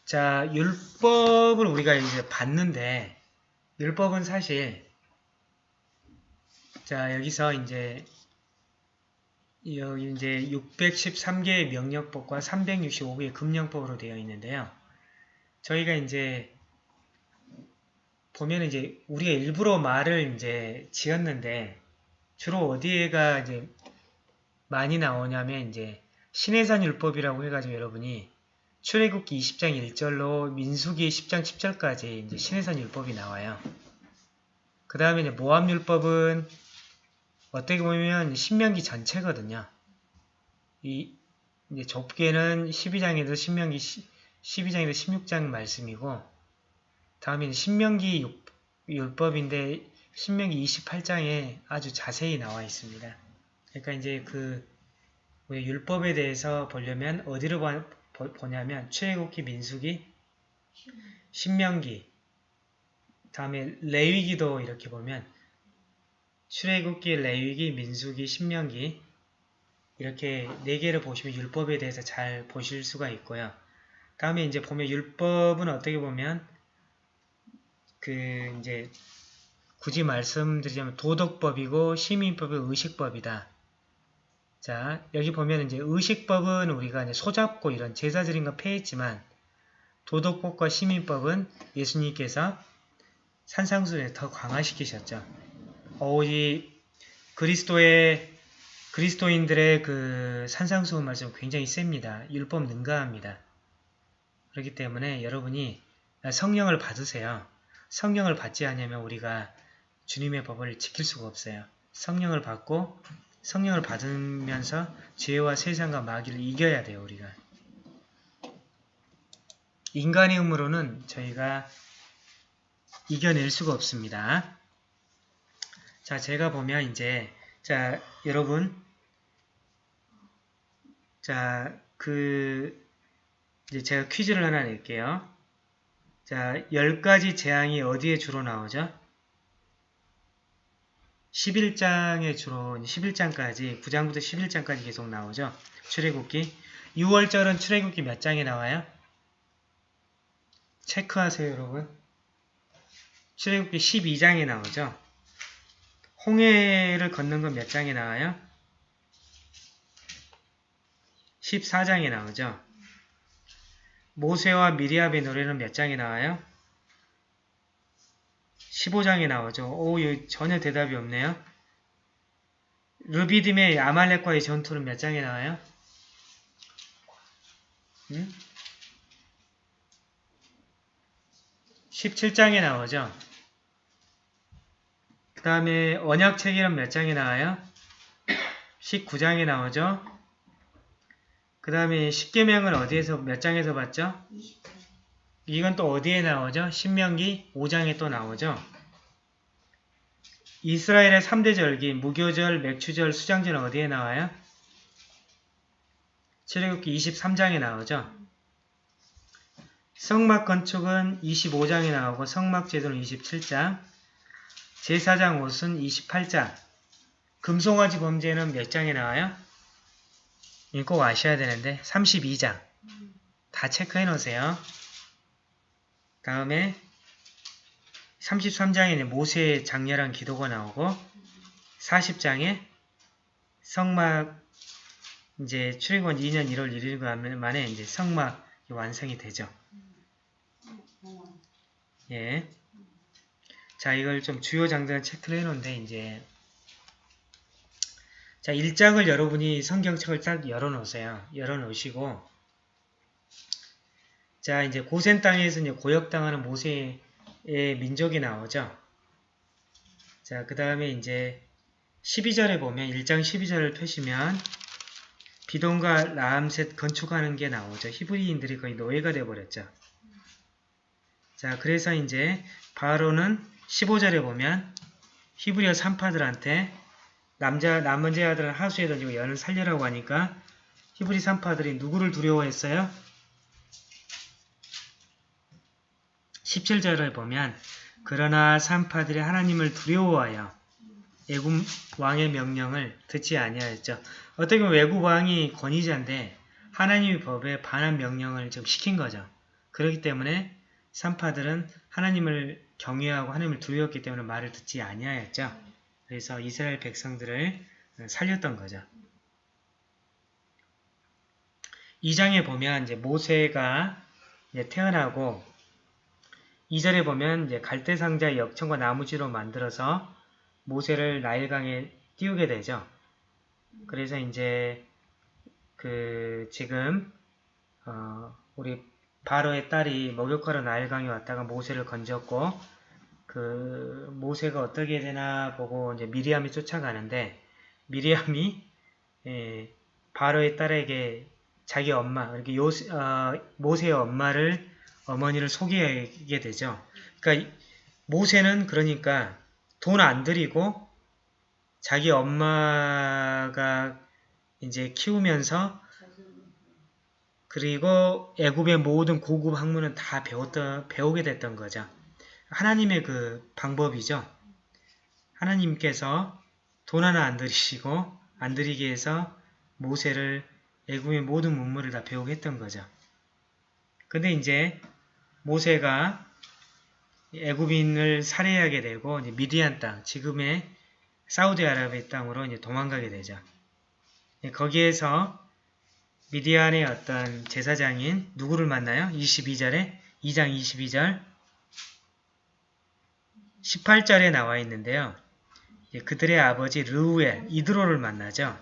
자, 율법을 우리가 이제 봤는데 율법은 사실 자, 여기서 이제 여기 이제 613개의 명령법과 365개의 금령법으로 되어 있는데요. 저희가 이제 보면 이제 우리가 일부러 말을 이제 지었는데 주로 어디에가 이제 많이 나오냐면 이제 신해산 율법이라고 해가지고 여러분이 출애굽기 20장 1절로 민수기 10장 10절까지 이제 신해산 율법이 나와요. 그 다음에 이제 모함 율법은 어떻게 보면 신명기 전체거든요. 이 이제 좁게는 12장에서 신명기 12장에서 16장 말씀이고 다음에 신명기 육- 율법인데 신명기 28장에 아주 자세히 나와 있습니다. 그러니까 이제 그 율법에 대해서 보려면 어디로 봐- 보- 보냐면 출애굽기, 민수기, 신명기, 다음에 레위기도 이렇게 보면 출애굽기, 레위기, 민수기, 신명기 이렇게 네 개를 보시면 율법에 대해서 잘 보실 수가 있고요. 다음에 이제 보면 율법은 어떻게 보면 그 이제 굳이 말씀드리자면 도덕법이고 시민법은 의식법이다. 자 여기 보면 이제 의식법은 우리가 이제 소잡고 이런 제사 드린 거 폐했지만 도덕법과 시민법은 예수님께서 산상수에 더 강화시키셨죠. 어, 이 그리스도의 그리스도인들의 그 산상수훈 말씀 굉장히 셉니다. 율법 능가합니다. 그렇기 때문에 여러분이 성령을 받으세요. 성령을 받지 않으면 우리가 주님의 법을 지킬 수가 없어요. 성령을 받고 성령을 받으면서 죄와 세상과 마귀를 이겨야 돼요. 우리가. 인간의 힘으로는 저희가 이겨낼 수가 없습니다. 자, 제가 보면 이제 자, 여러분 자, 그 이제 제가 퀴즈를 하나 낼게요. 자, 10가지 재앙이 어디에 주로 나오죠? 11장에 주로 11장까지 9장부터 11장까지 계속 나오죠. 출애굽기 6월절은 출애굽기 몇 장에 나와요? 체크하세요, 여러분. 출애굽기 12장에 나오죠. 홍해를 걷는 건 몇 장에 나와요? 14장에 나오죠. 모세와 미리압의 노래는 몇 장에 나와요? 15장에 나오죠. 오, 전혀 대답이 없네요. 르비딤의 아말렉과의 전투는 몇 장에 나와요? 음? 17장에 나오죠. 그 다음에 언약책이란 몇 장에 나와요? 19장에 나오죠. 그 다음에 십계명을 어디에서 몇 장에서 봤죠? 20장. 이건 또 어디에 나오죠? 신명기 5장에 또 나오죠. 이스라엘의 3대 절기, 무교절, 맥추절, 수장절은 어디에 나와요? 출애굽기 23장에 나오죠. 성막 건축은 25장에 나오고 성막 제도는 27장, 제사장 옷은 28장, 금송아지 범죄는 몇 장에 나와요? 이거 꼭 아셔야 되는데 32장. 다 체크해 놓으세요. 다음에 33장에는 모세의 장렬한 기도가 나오고 40장에 성막 이제 출애굽 2년 1월 1일 만에 이제 성막이 완성이 되죠. 어, 예. 자, 이걸 좀 주요 장들을 체크를 해 놓은데 이제 자, 1장을 여러분이 성경책을 딱 열어 놓으세요. 열어 놓으시고 자, 이제 고센 땅에서 이제 고역당하는 모세의 민족이 나오죠. 자, 그 다음에 이제 12절에 보면 1장 12절을 펴시면 비동과 라암셋 건축하는 게 나오죠. 히브리인들이 거의 노예가 되어버렸죠. 자, 그래서 이제 바로는 15절에 보면 히브리어 산파들한테 남자 남은 아들은 하수에 던지고 여는 살려라고 하니까 히브리 산파들이 누구를 두려워했어요? 17절에 보면 그러나 산파들이 하나님을 두려워하여 애굽 왕의 명령을 듣지 아니하였죠. 어떻게 보면 외국 왕이 권위자인데 하나님의 법에 반한 명령을 좀 시킨 거죠. 그렇기 때문에 산파들은 하나님을 경외하고 하나님을 두려웠기 때문에 말을 듣지 아니하였죠. 그래서 이스라엘 백성들을 살렸던 거죠. 2장에 보면 이제 모세가 이제 태어나고 2절에 보면 이제 갈대 상자 역청과 나무지로 만들어서 모세를 나일강에 띄우게 되죠. 그래서 이제 그 지금 어 우리 바로의 딸이 목욕하러 나일강에 왔다가 모세를 건졌고 그 모세가 어떻게 되나 보고 이제 미리암이 쫓아가는데 미리암이 예, 바로의 딸에게 자기 엄마 이렇게 요 어, 모세의 엄마를 어머니를 속이게 되죠. 그러니까 모세는 그러니까 돈 안 들이고 자기 엄마가 이제 키우면서 그리고 애굽의 모든 고급 학문은 다 배웠던 배우게 됐던 거죠. 하나님의 그 방법이죠. 하나님께서 돈 하나 안 들이시고 안 들이게 해서 모세를 애굽의 모든 문물을 다 배우게 했던 거죠. 근데 이제 모세가 애굽인을 살해하게 되고 미디안 땅, 지금의 사우디아라비아 땅으로 도망가게 되죠. 거기에서 미디안의 어떤 제사장인 누구를 만나요? 22절에 2장 22절 18절에 나와 있는데요. 그들의 아버지 르우엘 이드로를 만나죠.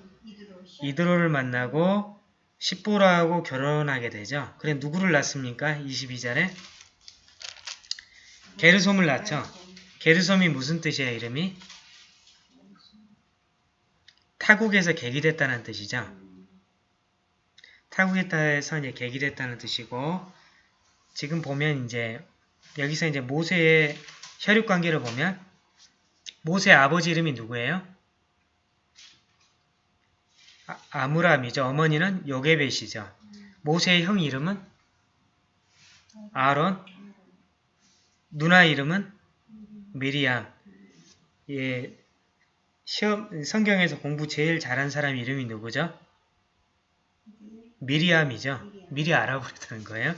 이드로를 만나고 십보라하고 결혼하게 되죠. 그래 누구를 낳습니까? 22절에 게르솜을 낳죠. 게르솜이 무슨 뜻이에요? 이름이? 타국에서 계기됐다는 뜻이죠. 타국에서 이제 계기됐다는 뜻이고 지금 보면 이제 여기서 이제 모세의 혈육 관계를 보면 모세의 아버지 이름이 누구예요? 아, 무람이죠 어머니는 요게벳이죠. 모세의 형 이름은 아론. 누나 이름은 미리암. 예, 시험 성경에서 공부 제일 잘한 사람 이름이 누구죠? 미리암이죠. 미리 알아보려는 거예요.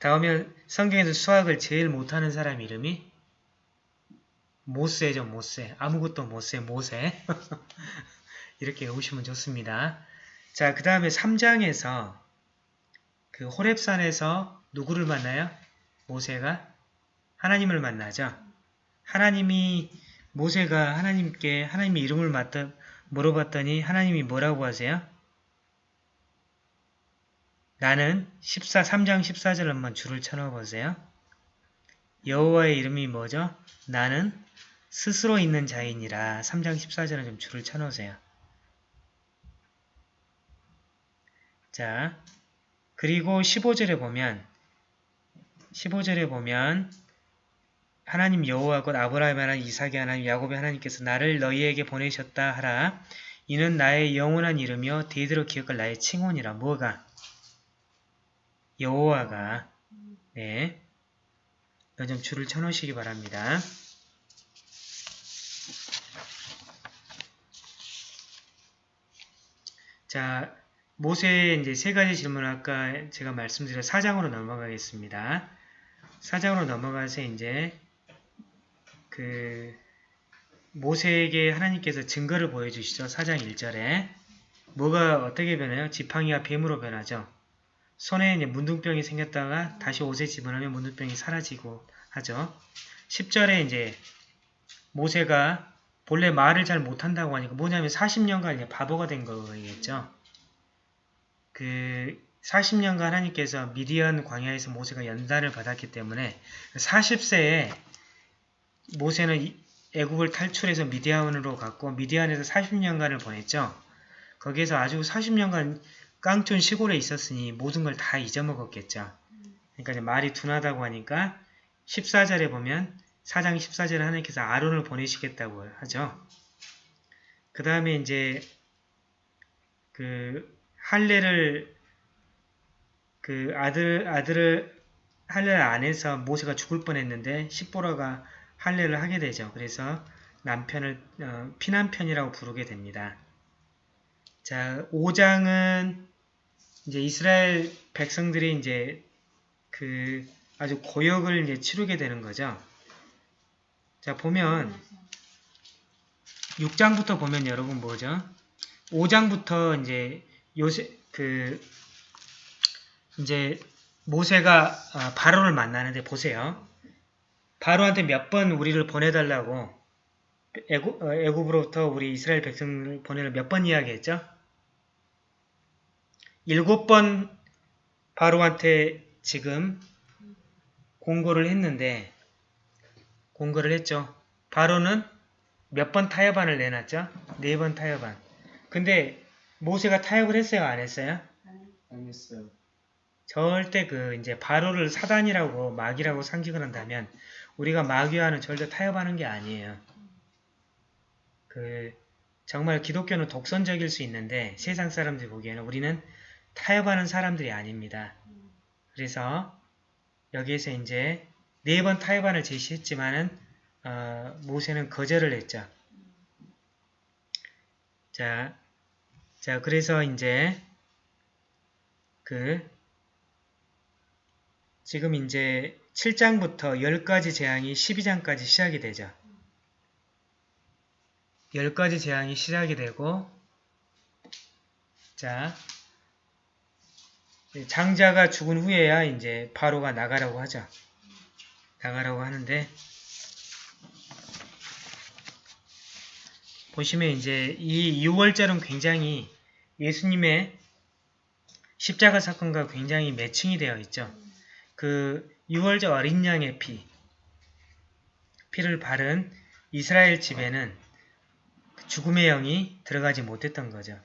다음에 성경에서 수학을 제일 못하는 사람 이름이 모세죠. 모세. 아무것도 모세. 모세. [LAUGHS] 이렇게 외우시면 좋습니다. 자, 그 다음에 3장에서 그 호랩산에서 누구를 만나요? 모세가 하나님을 만나죠. 하나님이 모세가 하나님께 하나님의 이름을 맞다, 물어봤더니 하나님이 뭐라고 하세요? 나는 14, 3장 14절 한번 줄을 쳐넣어 보세요. 여호와의 이름이 뭐죠? 나는 스스로 있는 자이니라 3장 14절은 좀 줄을 쳐놓으세요. 자, 그리고 15절에 보면 15절에 보면 하나님 여호와 곧 아브라함의 하나님 이삭의 하나님 야곱의 하나님께서 나를 너희에게 보내셨다 하라. 이는 나의 영원한 이름이요 대대로 기억할 나의 칭혼이라. 뭐가? 여호와가 네. 좀 줄을 쳐놓으시기 바랍니다. 자, 모세의 이제 세 가지 질문을 아까 제가 말씀드린 사장으로 넘어가겠습니다. 사장으로 넘어가서 이제 그 모세에게 하나님께서 증거를 보여주시죠. 사장 1절에 뭐가 어떻게 변해요? 지팡이가 뱀으로 변하죠. 손에 문둥병이 생겼다가 다시 옷에 집어넣으면 문둥병이 사라지고 하죠. 10절에 이제 모세가 본래 말을 잘 못한다고 하니까 뭐냐면 40년간 이제 바보가 된 거겠죠. 그 40년간 하나님께서 미디안 광야에서 모세가 연단을 받았기 때문에 40세에 모세는 애국을 탈출해서 미디안으로 갔고 미디안에서 40년간을 보냈죠. 거기에서 아주 40년간 깡촌 시골에 있었으니 모든 걸 다 잊어먹었겠죠. 그러니까 말이 둔하다고 하니까 14절에 보면 4장 14절에 하나님께서 아론을 보내시겠다고 하죠. 그 다음에 이제 그 할례를 그 아들 아들을 할례를 안 해서 모세가 죽을 뻔했는데 십보라가 할례를 하게 되죠. 그래서 남편을 어, 피난편이라고 부르게 됩니다. 자, 5장은 이제 이스라엘 백성들이 이제 그 아주 고역을 이제 치르게 되는 거죠. 자, 보면 6장부터 보면 여러분 뭐죠? 5장부터 이제 요새 그 이제 모세가 아, 바로를 만나는데 보세요. 바로한테 몇 번 우리를 보내달라고 애굽, 어, 애굽으로부터 우리 이스라엘 백성을 보내를 몇 번 이야기했죠? 일곱 번 바로한테 지금 공고를 했는데 공고를 했죠. 바로는 몇 번 타협안을 내놨죠? 네 번 타협안. 근데 모세가 타협을 했어요? 안 했어요? 안 했어요. 절대 그 이제 바로를 사단이라고 마귀라고 상징을 한다면 우리가 마귀와는 절대 타협하는 게 아니에요. 그 정말 기독교는 독선적일 수 있는데 세상 사람들이 보기에는 우리는 타협하는 사람들이 아닙니다. 그래서 여기에서 이제 네 번 타협안을 제시했지만은 어, 모세는 거절을 했죠. 자, 자 그래서 이제 그 지금 이제 7장부터 10가지 재앙이 12장까지 시작이 되죠. 10가지 재앙이 시작이 되고 자 장자가 죽은 후에야 이제 바로가 나가라고 하죠. 나가라고 하는데 보시면 이제 이 6월절은 굉장히 예수님의 십자가 사건과 굉장히 매칭이 되어 있죠. 그 6월절 어린 양의 피, 피를 바른 이스라엘 집에는 죽음의 영이 들어가지 못했던 거죠.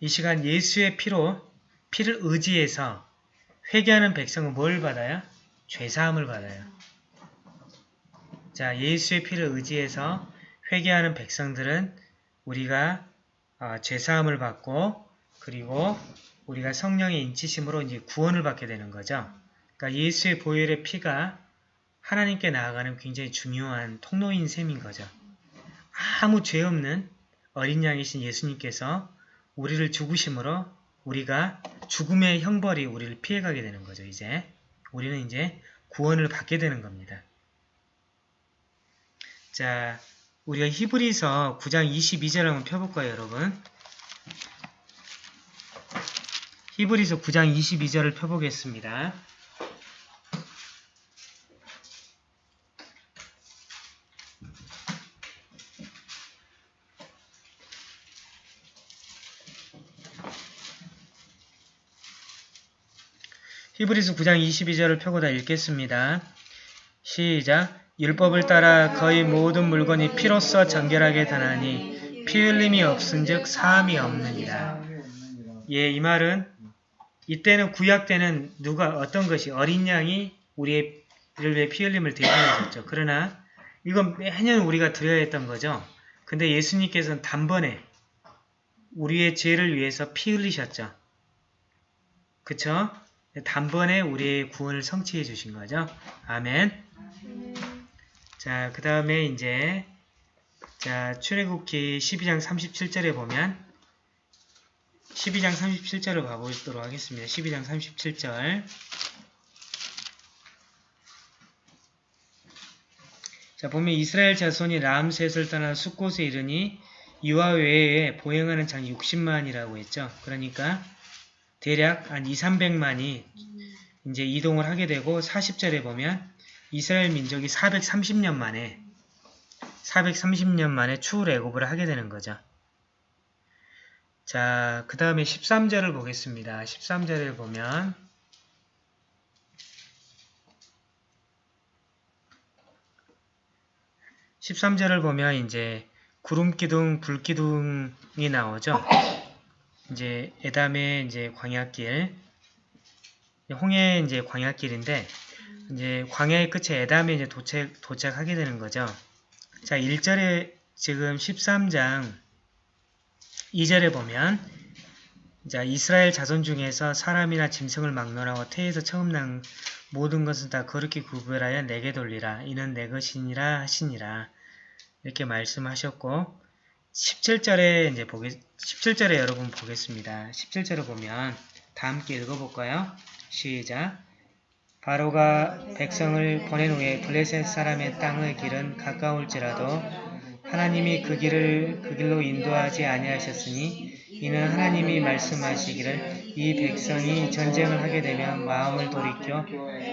이 시간 예수의 피로 피를 의지해서 회개하는 백성은 뭘 받아요? 죄사함을 받아요. 자, 예수의 피를 의지해서 회개하는 백성들은 우리가 어, 죄사함을 받고 그리고 우리가 성령의 인치심으로 이제 구원을 받게 되는 거죠. 그러니까 예수의 보혈의 피가 하나님께 나아가는 굉장히 중요한 통로인 셈인 거죠. 아무 죄 없는 어린 양이신 예수님께서 우리를 죽으심으로 우리가 죽음의 형벌이 우리를 피해가게 되는 거죠. 이제 우리는 이제 구원을 받게 되는 겁니다. 자, 우리가 히브리서 9장 22절 한번 펴볼까요, 여러분? 히브리서 9장 22절을 펴보겠습니다. 히브리서 9장 22절을 펴고 다 읽겠습니다. 시작 율법을 따라 거의 모든 물건이 피로써 정결하게 다나니 피 흘림이 없은즉 사함이 없느니라. 예, 이 말은 이때는 구약 때는 누가 어떤 것이 어린 양이 우리의 를 위해 피 흘림을 대신해줬죠. 그러나 이건 매년 우리가 드려야 했던 거죠. 근데 예수님께서는 단번에 우리의 죄를 위해서 피 흘리셨죠. 그쵸? 단번에 우리의 구원을 성취해 주신 거죠. 아멘. 자, 그 다음에 이제 자 출애굽기 12장 37절에 보면 12장 37절을 가보도록 하겠습니다. 12장 37절 자 보면 이스라엘 자손이 람셋을 떠나 숫곳에 이르니 이와 외에 보행하는 장이 60만이라고 했죠. 그러니까 대략 한 2, 300만이 이제 이동을 하게 되고 40절에 보면 이스라엘 민족이 430년 만에 430년 만에 추후애굽을 하게 되는 거죠. 자, 그 다음에 13절을 보겠습니다. 13절을 보면 (13절을) 보면 이제 구름 기둥, 불 기둥이 나오죠. 이제 에담의 이제 광야길, 홍해 이제 광야길인데 이제 광야의 끝에 에담에 이제 도착, 도착하게 되는 거죠. 자, 1절에 지금 13장 2절에 보면 자, 이스라엘 자손 중에서 사람이나 짐승을 막론하고 태에서 처음 난 모든 것은 다 거룩히 구별하여 내게 돌리라. 이는 내 것이니라 하시니라. 이렇게 말씀하셨고 17절에 이제 보겠 17절에 여러분 보겠습니다. 17절에 보면 다 함께 읽어볼까요? 시작. 바로가 백성을 보낸 후에 블레셋 사람의 땅의 길은 가까울지라도 하나님이 그 길을 그 길로 인도하지 아니하셨으니 이는 하나님이 말씀하시기를 이 백성이 전쟁을 하게 되면 마음을 돌이켜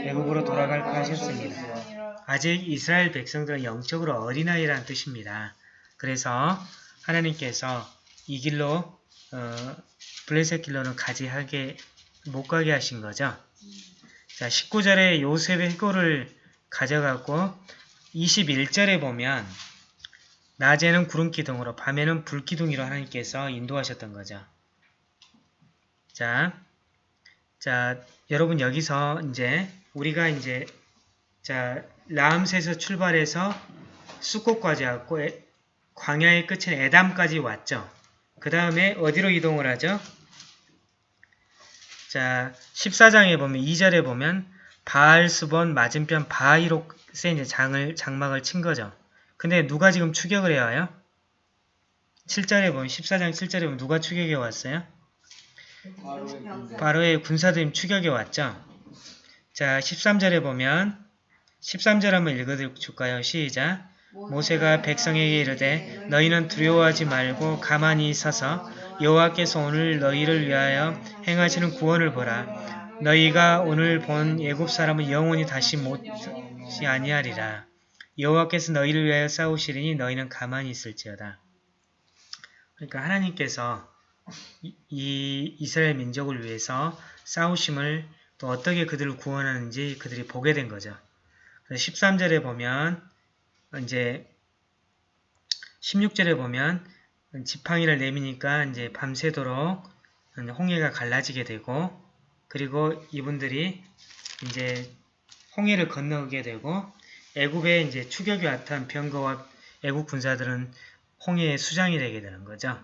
외국으로 돌아갈까 하셨습니다. 아직 이스라엘 백성들은 영적으로 어린아이라는 뜻입니다. 그래서 하나님께서 이 길로 어, 블레셋 길로는 가지 하게 못 가게 하신 거죠. 자, 19절에 요셉의 해골을 가져갔고 21절에 보면 낮에는 구름 기둥으로 밤에는 불 기둥으로 하나님께서 인도하셨던 거죠. 자, 자, 여러분 여기서 이제 우리가 이제 자, 라암스에서 출발해서 수꽃까지 왔고 에- 광야의 끝인 에담까지 왔죠. 그 다음에 어디로 이동을 하죠? 자, 14장에 보면 2절에 보면 바알스본 맞은편 바이록에 이제 장을 장막을 친 거죠. 근데 누가 지금 추격을 해야 와요? 7절에 보면 14장 7절에 보면 누가 추격해 왔어요? 바로의 군사들이 추격해 왔죠. 자, 13절에 보면 13절 한번 읽어 줄까요? 시작. 모세가 백성에게 이르되 너희는 두려워하지 말고 가만히 서서 여호와께서 오늘 너희를 위하여 행하시는 구원을 보라. 너희가 오늘 본 애굽 사람은 영원히 다시 못이 아니하리라. 여호와께서 너희를 위하여 싸우시리니 너희는 가만히 있을지어다. 그러니까 하나님께서 이, 이 이스라엘 민족을 위해서 싸우심을 또 어떻게 그들을 구원하는지 그들이 보게 된 거죠. 13절에 보면 이제 16절에 보면 지팡이를 내미니까 이제 밤새도록 홍해가 갈라지게 되고 그리고 이분들이 이제 홍해를 건너게 되고 애굽에 이제 추격이 왔던 병거와 애굽 군사들은 홍해의 수장이 되게 되는 거죠.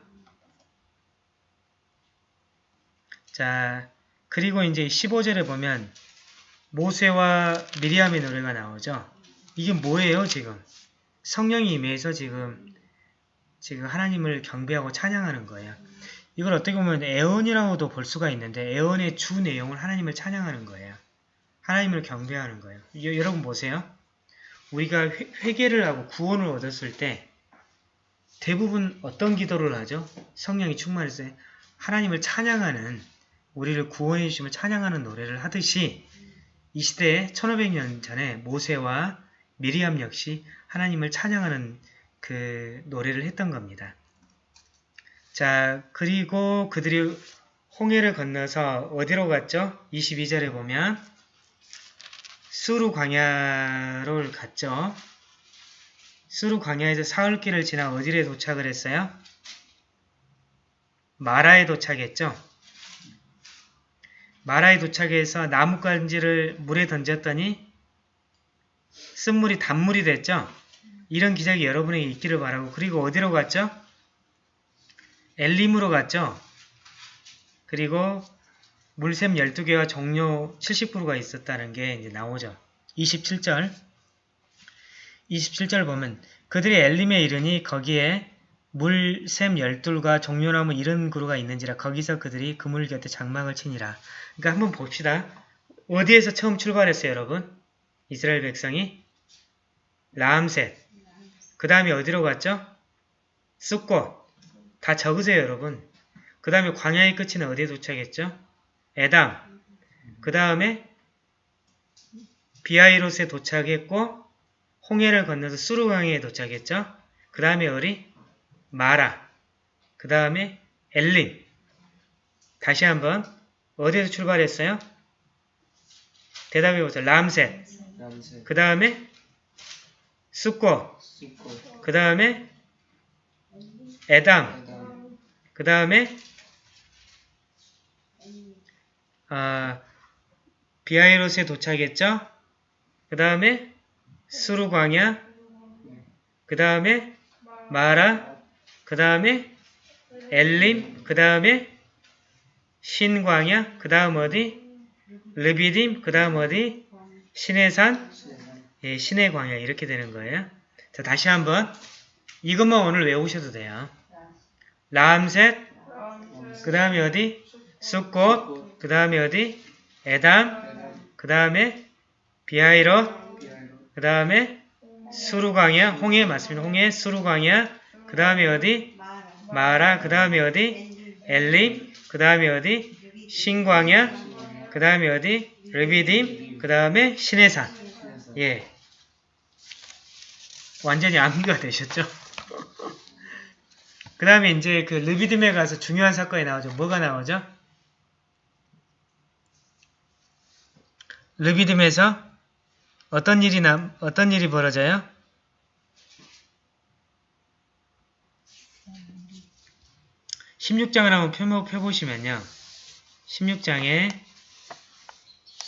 자, 그리고 이제 15절에 보면 모세와 미리암의 노래가 나오죠. 이게 뭐예요, 지금? 성령이 임해서 지금 지금 하나님을 경배하고 찬양하는 거예요. 이걸 어떻게 보면 애언이라고도 볼 수가 있는데 애언의 주 내용을 하나님을 찬양하는 거예요. 하나님을 경배하는 거예요. 여, 여러분 보세요. 우리가 회, 회개를 하고 구원을 얻었을 때 대부분 어떤 기도를 하죠? 성령이 충만했을 때 하나님을 찬양하는 우리를 구원해 주심을 찬양하는 노래를 하듯이 이 시대에 1500년 전에 모세와 미리암 역시 하나님을 찬양하는 그 노래를 했던 겁니다. 자, 그리고 그들이 홍해를 건너서 어디로 갔죠? 22절에 보면 수루 광야로 갔죠. 수루 광야에서 사흘길을 지나 어디에 도착을 했어요? 마라에 도착했죠. 마라에 도착해서 나뭇가지를 물에 던졌더니 쓴물이 단물이 됐죠. 이런 기적이 여러분에게 있기를 바라고 그리고 어디로 갔죠? 엘림으로 갔죠. 그리고 물샘 12개와 종료 70%가 있었다는 게 이제 나오죠. 27절 27절 보면 그들이 엘림에 이르니 거기에 물샘 열둘과 종려나무 이런 그루가 있는지라 거기서 그들이 그물 곁에 장막을 치니라. 그러니까 한번 봅시다. 어디에서 처음 출발했어요, 여러분? 이스라엘 백성이 라암셋. 그 다음에 어디로 갔죠? 쑥꽃. 다 적으세요, 여러분. 그 다음에 광야의 끝은 어디에 도착했죠? 에담. 그 다음에 비아이롯에 도착했고 홍해를 건너서 수르강에 도착했죠? 그 다음에 어리? 마라. 그 다음에 엘린. 다시 한번 어디에서 출발했어요? 대답해 보세요. 람셋. 남색, 그 다음에. 쑥꽃, 그 다음에 에담. 해담, 그 다음에 아, 비아이롯에 도착했죠? 그 다음에 수루광야, 그 다음에 마라, 그 다음에 엘림, 그 다음에 신광야, 그 다음 어디? 르비딤, 그 다음 어디? 신해산, 예, 신의 광야 이렇게 되는 거예요. 자, 다시 한번 이것만 오늘 외우셔도 돼요. 람셋, 그 다음에 어디? 숫꽃, 그 다음에 어디? 에담, 그 다음에 비하이롯, 그 다음에 수루광야, 홍해 맞습니다. 홍해, 수루광야, 그 다음에 어디? 마라, 그 다음에 어디? 엘림, 그 다음에 어디? 신광야, 그 다음에 어디? 르비딤, 그 다음에 신해산. 예. 완전히 암기가 되셨죠? [LAUGHS] 그 다음에 이제 그 르비딤에 가서 중요한 사건이 나오죠. 뭐가 나오죠? 르비딤에서 어떤 일이 나, 어떤 일이 벌어져요? (16장을) 한번 펴보, 펴보시면요 (16장에)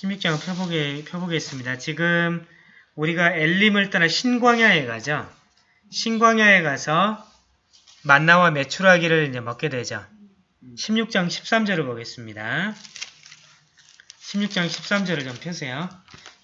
16장을 펴보게, 펴보겠습니다. 지금 우리가 엘림을 떠나 신광야에 가죠. 신광야에 가서 만나와 메추라기를 이제 먹게 되죠. 16장 13절을 보겠습니다. 16장 13절을 좀 펴세요.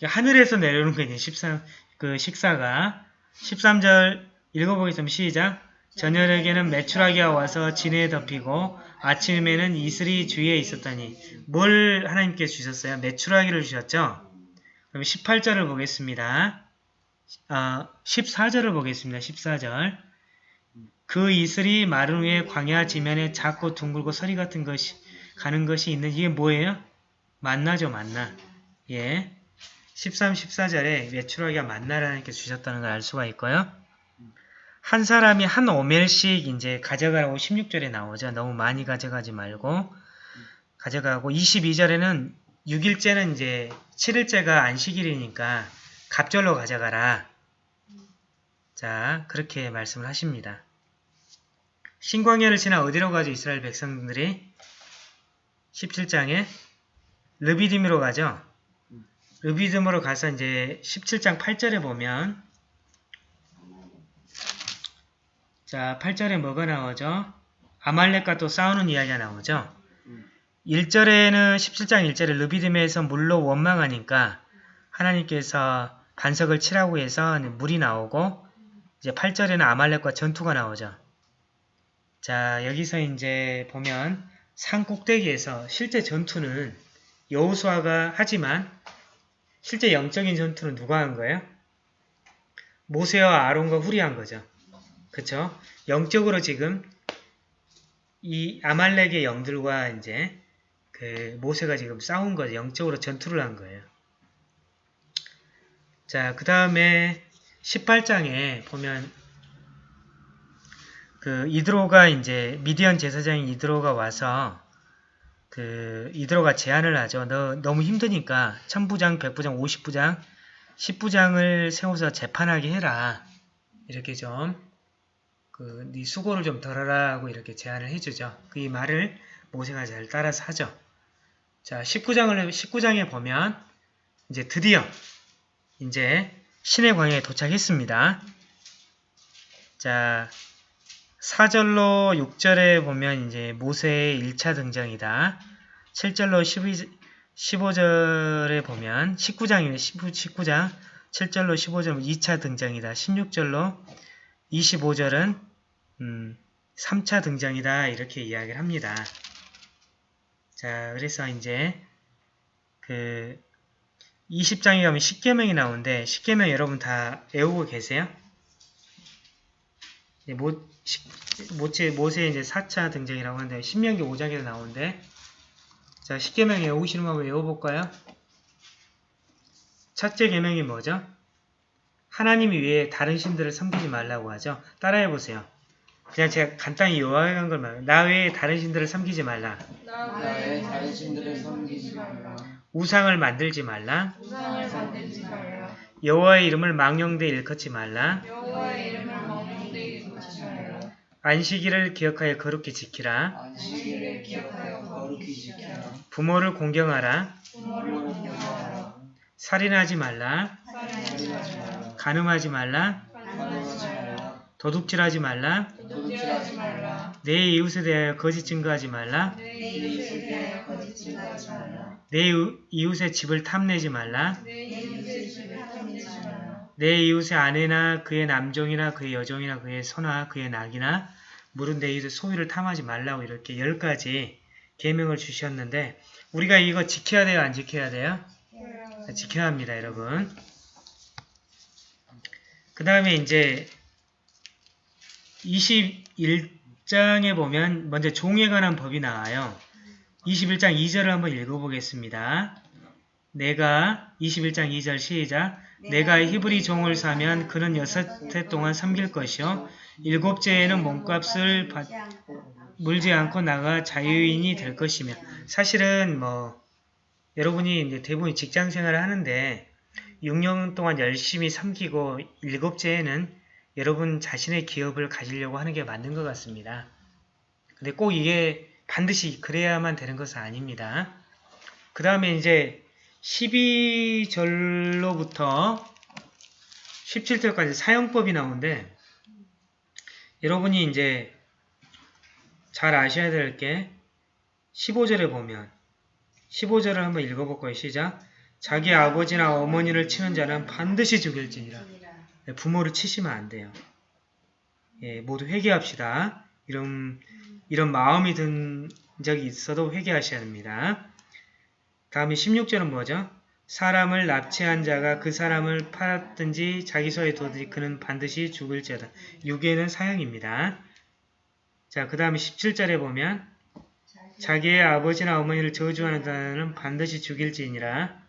하늘에서 내려오는 게 이제 13, 그 식사가. 13절 읽어보겠습니다. 시작. 저녁에는 메추라기가 와서 진에 덮이고 아침에는 이슬이 주위에 있었더니 뭘 하나님께 주셨어요? 메추라기를 주셨죠? 그럼 18절을 보겠습니다. 아, 14절을 보겠습니다. 14절. 그 이슬이 마른 후에 광야 지면에 작고 둥글고 서리 같은 것이 가는 것이 있는 이게 뭐예요? 만나죠, 만나. 예. 13, 14절에 메추라기가 만나라는 게 주셨다는 걸 알 수가 있고요. 한 사람이 한 오멜씩 이제 가져가라고 16절에 나오죠. 너무 많이 가져가지 말고 가져가고 22절에는 6일째는 이제 7일째가 안식일이니까 갑절로 가져가라. 자, 그렇게 말씀을 하십니다. 신광야를 지나 어디로 가죠? 이스라엘 백성들이 17장에 르비딤으로 가죠. 르비딤으로 가서 이제 17장 8절에 보면 자 8절에 뭐가 나오죠? 아말렉과 또 싸우는 이야기가 나오죠. 1절에는 17장 1절에 르비딤에서 물로 원망하니까 하나님께서 반석을 치라고 해서 물이 나오고 이제 8절에는 아말렉과 전투가 나오죠. 자 여기서 이제 보면 산 꼭대기에서 실제 전투는 여호수아가 하지만 실제 영적인 전투는 누가 한 거예요? 모세와 아론과 후리 한 거죠. 그쵸? 영적으로 지금 이 아말렉의 영들과 이제 그 모세가 지금 싸운 거죠. 영적으로 전투를 한 거예요. 자, 그 다음에 18장에 보면 그 이드로가 이제 미디언 제사장인 이드로가 와서 그 이드로가 제안을 하죠. 너 너무 힘드니까 천부장, 백부장, 오십부장, 십부장을 세워서 재판하게 해라. 이렇게 좀 그 네 수고를 좀 덜어라고 이렇게 제안을 해주죠. 그 이 말을 모세가 잘 따라서 하죠. 자, 19장을 19장에 보면 이제 드디어 이제 신의 광야에 도착했습니다. 자, 4절로 6절에 보면 이제 모세의 1차 등장이다. 7절로 12, 15절에 보면 19장이네. 19장 7절로 15절 2차 등장이다. 16절로 25절은 음, 3차 등장이다. 이렇게 이야기를 합니다. 자, 그래서 이제 그 20장에 가면 10계명이 나오는데 10계명 여러분 다 외우고 계세요? 모, 모체, 모세의 이제 4차 등장이라고 하는데 신명기 5장에서 나오는데 자 10계명 외우시는 거 한번 외워볼까요? 첫째 계명이 뭐죠? 하나님 외에 다른 신들을 섬기지 말라고 하죠. 따라해보세요. 그냥 제가 간단히 요약한 걸 말해요. 나 외에 다른 신들을 섬기지 말라. 나의 다른 신들을 섬기지 말라. 우상을 만들지 말라. 우상을 만들지 말라. 여호와의 이름을 망령되 일컫지 말라. 여호와의 이름을 망령되이 일컫지 말라. 안식일을 기억하여 거룩히 지키라. 안식일을 기억하여 거룩히 지키라. 부모를 공경하라. 부모를 공경하라. 살인하지 말라, 살인하지 말라. 간음하지 말라, 간음하지 말라. 도둑질하지 말라, 도둑질하지 말라. 내 이웃에 대하여 거짓 증거하지 말라, 내 이웃에 대하여 거짓 증거하지 말라. 내 이웃- 이웃의 집을 탐내지 말라, 내 이웃의 집을 탐내지 말라. 내 이웃의 아내나 그의 남종이나 그의 여종이나 그의 소나 그의 낙이나 물은 내 이웃의 소유를 탐하지 말라고 이렇게 열 가지 계명을 주셨는데 우리가 이거 지켜야 돼요, 안 지켜야 돼요? 지켜야 합니다, 여러분. 그 다음에 이제 21장에 보면 먼저 종에 관한 법이 나와요. 21장 2절을 한번 읽어보겠습니다. 내가 21장 2절 시작 내가 히브리 종을 사면 그는 여섯 해 동안 섬길 것이요 일곱째에는 몸값을 받, 물지 않고 나가 자유인이 될 것이며 사실은 뭐 여러분이 이제 대부분 직장 생활을 하는데 6년 동안 열심히 섬기고 일곱째에는 여러분 자신의 기업을 가지려고 하는 게 맞는 것 같습니다. 근데 꼭 이게 반드시 그래야만 되는 것은 아닙니다. 그 다음에 이제 12절로부터 17절까지 사용법이 나오는데 여러분이 이제 잘 아셔야 될 게 15절에 보면 15절을 한번 읽어볼 거예요. 시작. 자기 아버지나 어머니를 치는 자는 반드시 죽일지니라. 네, 부모를 치시면 안 돼요. 예, 모두 회개합시다. 이런 이런 마음이 든 적이 있어도 회개하셔야 합니다. 다음에 16절은 뭐죠? 사람을 납치한 자가 그 사람을 팔았든지 자기 소에 둬든지 그는 반드시 죽을지어다. 6에는 사형입니다. 자, 그 다음에 17절에 보면 자기의 아버지나 어머니를 저주하는 자는 반드시 죽일지니라.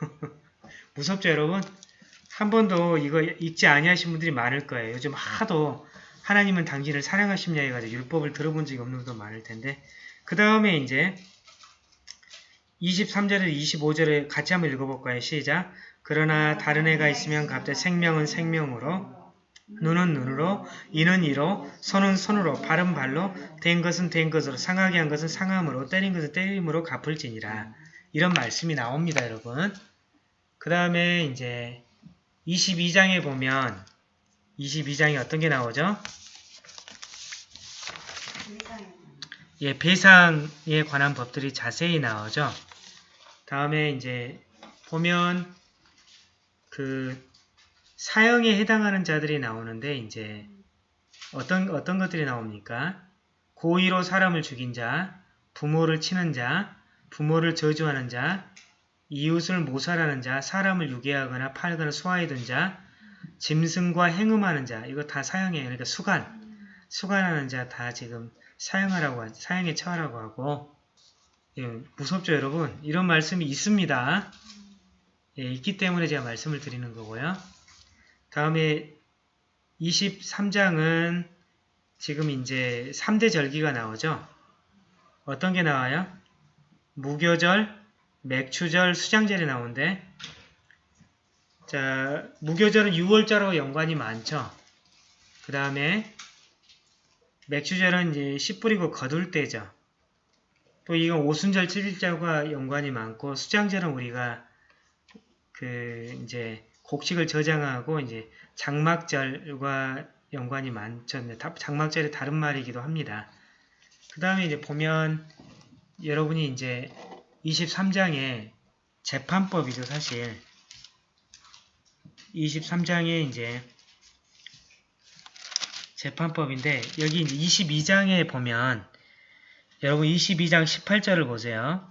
[LAUGHS] 무섭죠, 여러분? 한 번도 이거 읽지 아니하신 분들이 많을 거예요. 요즘 하도 하나님은 당신을 사랑하십냐 해가지고 율법을 들어본 적이 없는 분도 많을 텐데 그 다음에 이제 23절에 25절에 같이 한번 읽어볼까요? 시작! 그러나 다른 애가 있으면 갑자기 생명은 생명으로 눈은 눈으로, 이는 이로, 손은 손으로, 발은 발로, 된 것은 된 것으로, 상하게 한 것은 상함으로, 때린 것은 때림으로 갚을지니라. 이런 말씀이 나옵니다, 여러분. 그 다음에 이제 22장에 보면 22장에 어떤 게 나오죠? 예, 배상에 관한 법들이 자세히 나오죠. 다음에 이제 보면 그 사형에 해당하는 자들이 나오는데 이제 어떤 어떤 것들이 나옵니까? 고의로 사람을 죽인 자, 부모를 치는 자, 부모를 저주하는 자, 이웃을 모살하는 자, 사람을 유괴하거나 팔거나 수하이던 자, 짐승과 행음하는 자, 이거 다 사형이에요. 그러니까 수간, 수간하는 자 다 지금 사형하라고 하, 사형에 처하라고 하고 예, 무섭죠 여러분? 이런 말씀이 있습니다. 예, 있기 때문에 제가 말씀을 드리는 거고요. 다음에 23장은 지금 이제 3대 절기가 나오죠. 어떤 게 나와요? 무교절, 맥추절, 수장절이 나오는데 자, 무교절은 6월절하고 연관이 많죠. 그 다음에 맥추절은 이제 씨 뿌리고 거둘 때죠. 또 이건 오순절 7일절과 연관이 많고 수장절은 우리가 그 이제 곡식을 저장하고 이제 장막절과 연관이 많죠. 장막절이 다른 말이기도 합니다. 그 다음에 이제 보면 여러분이 이제 23장에 재판법이죠, 사실. 23장에 이제 재판법인데 여기 이제 22장에 보면 여러분 22장 18절을 보세요.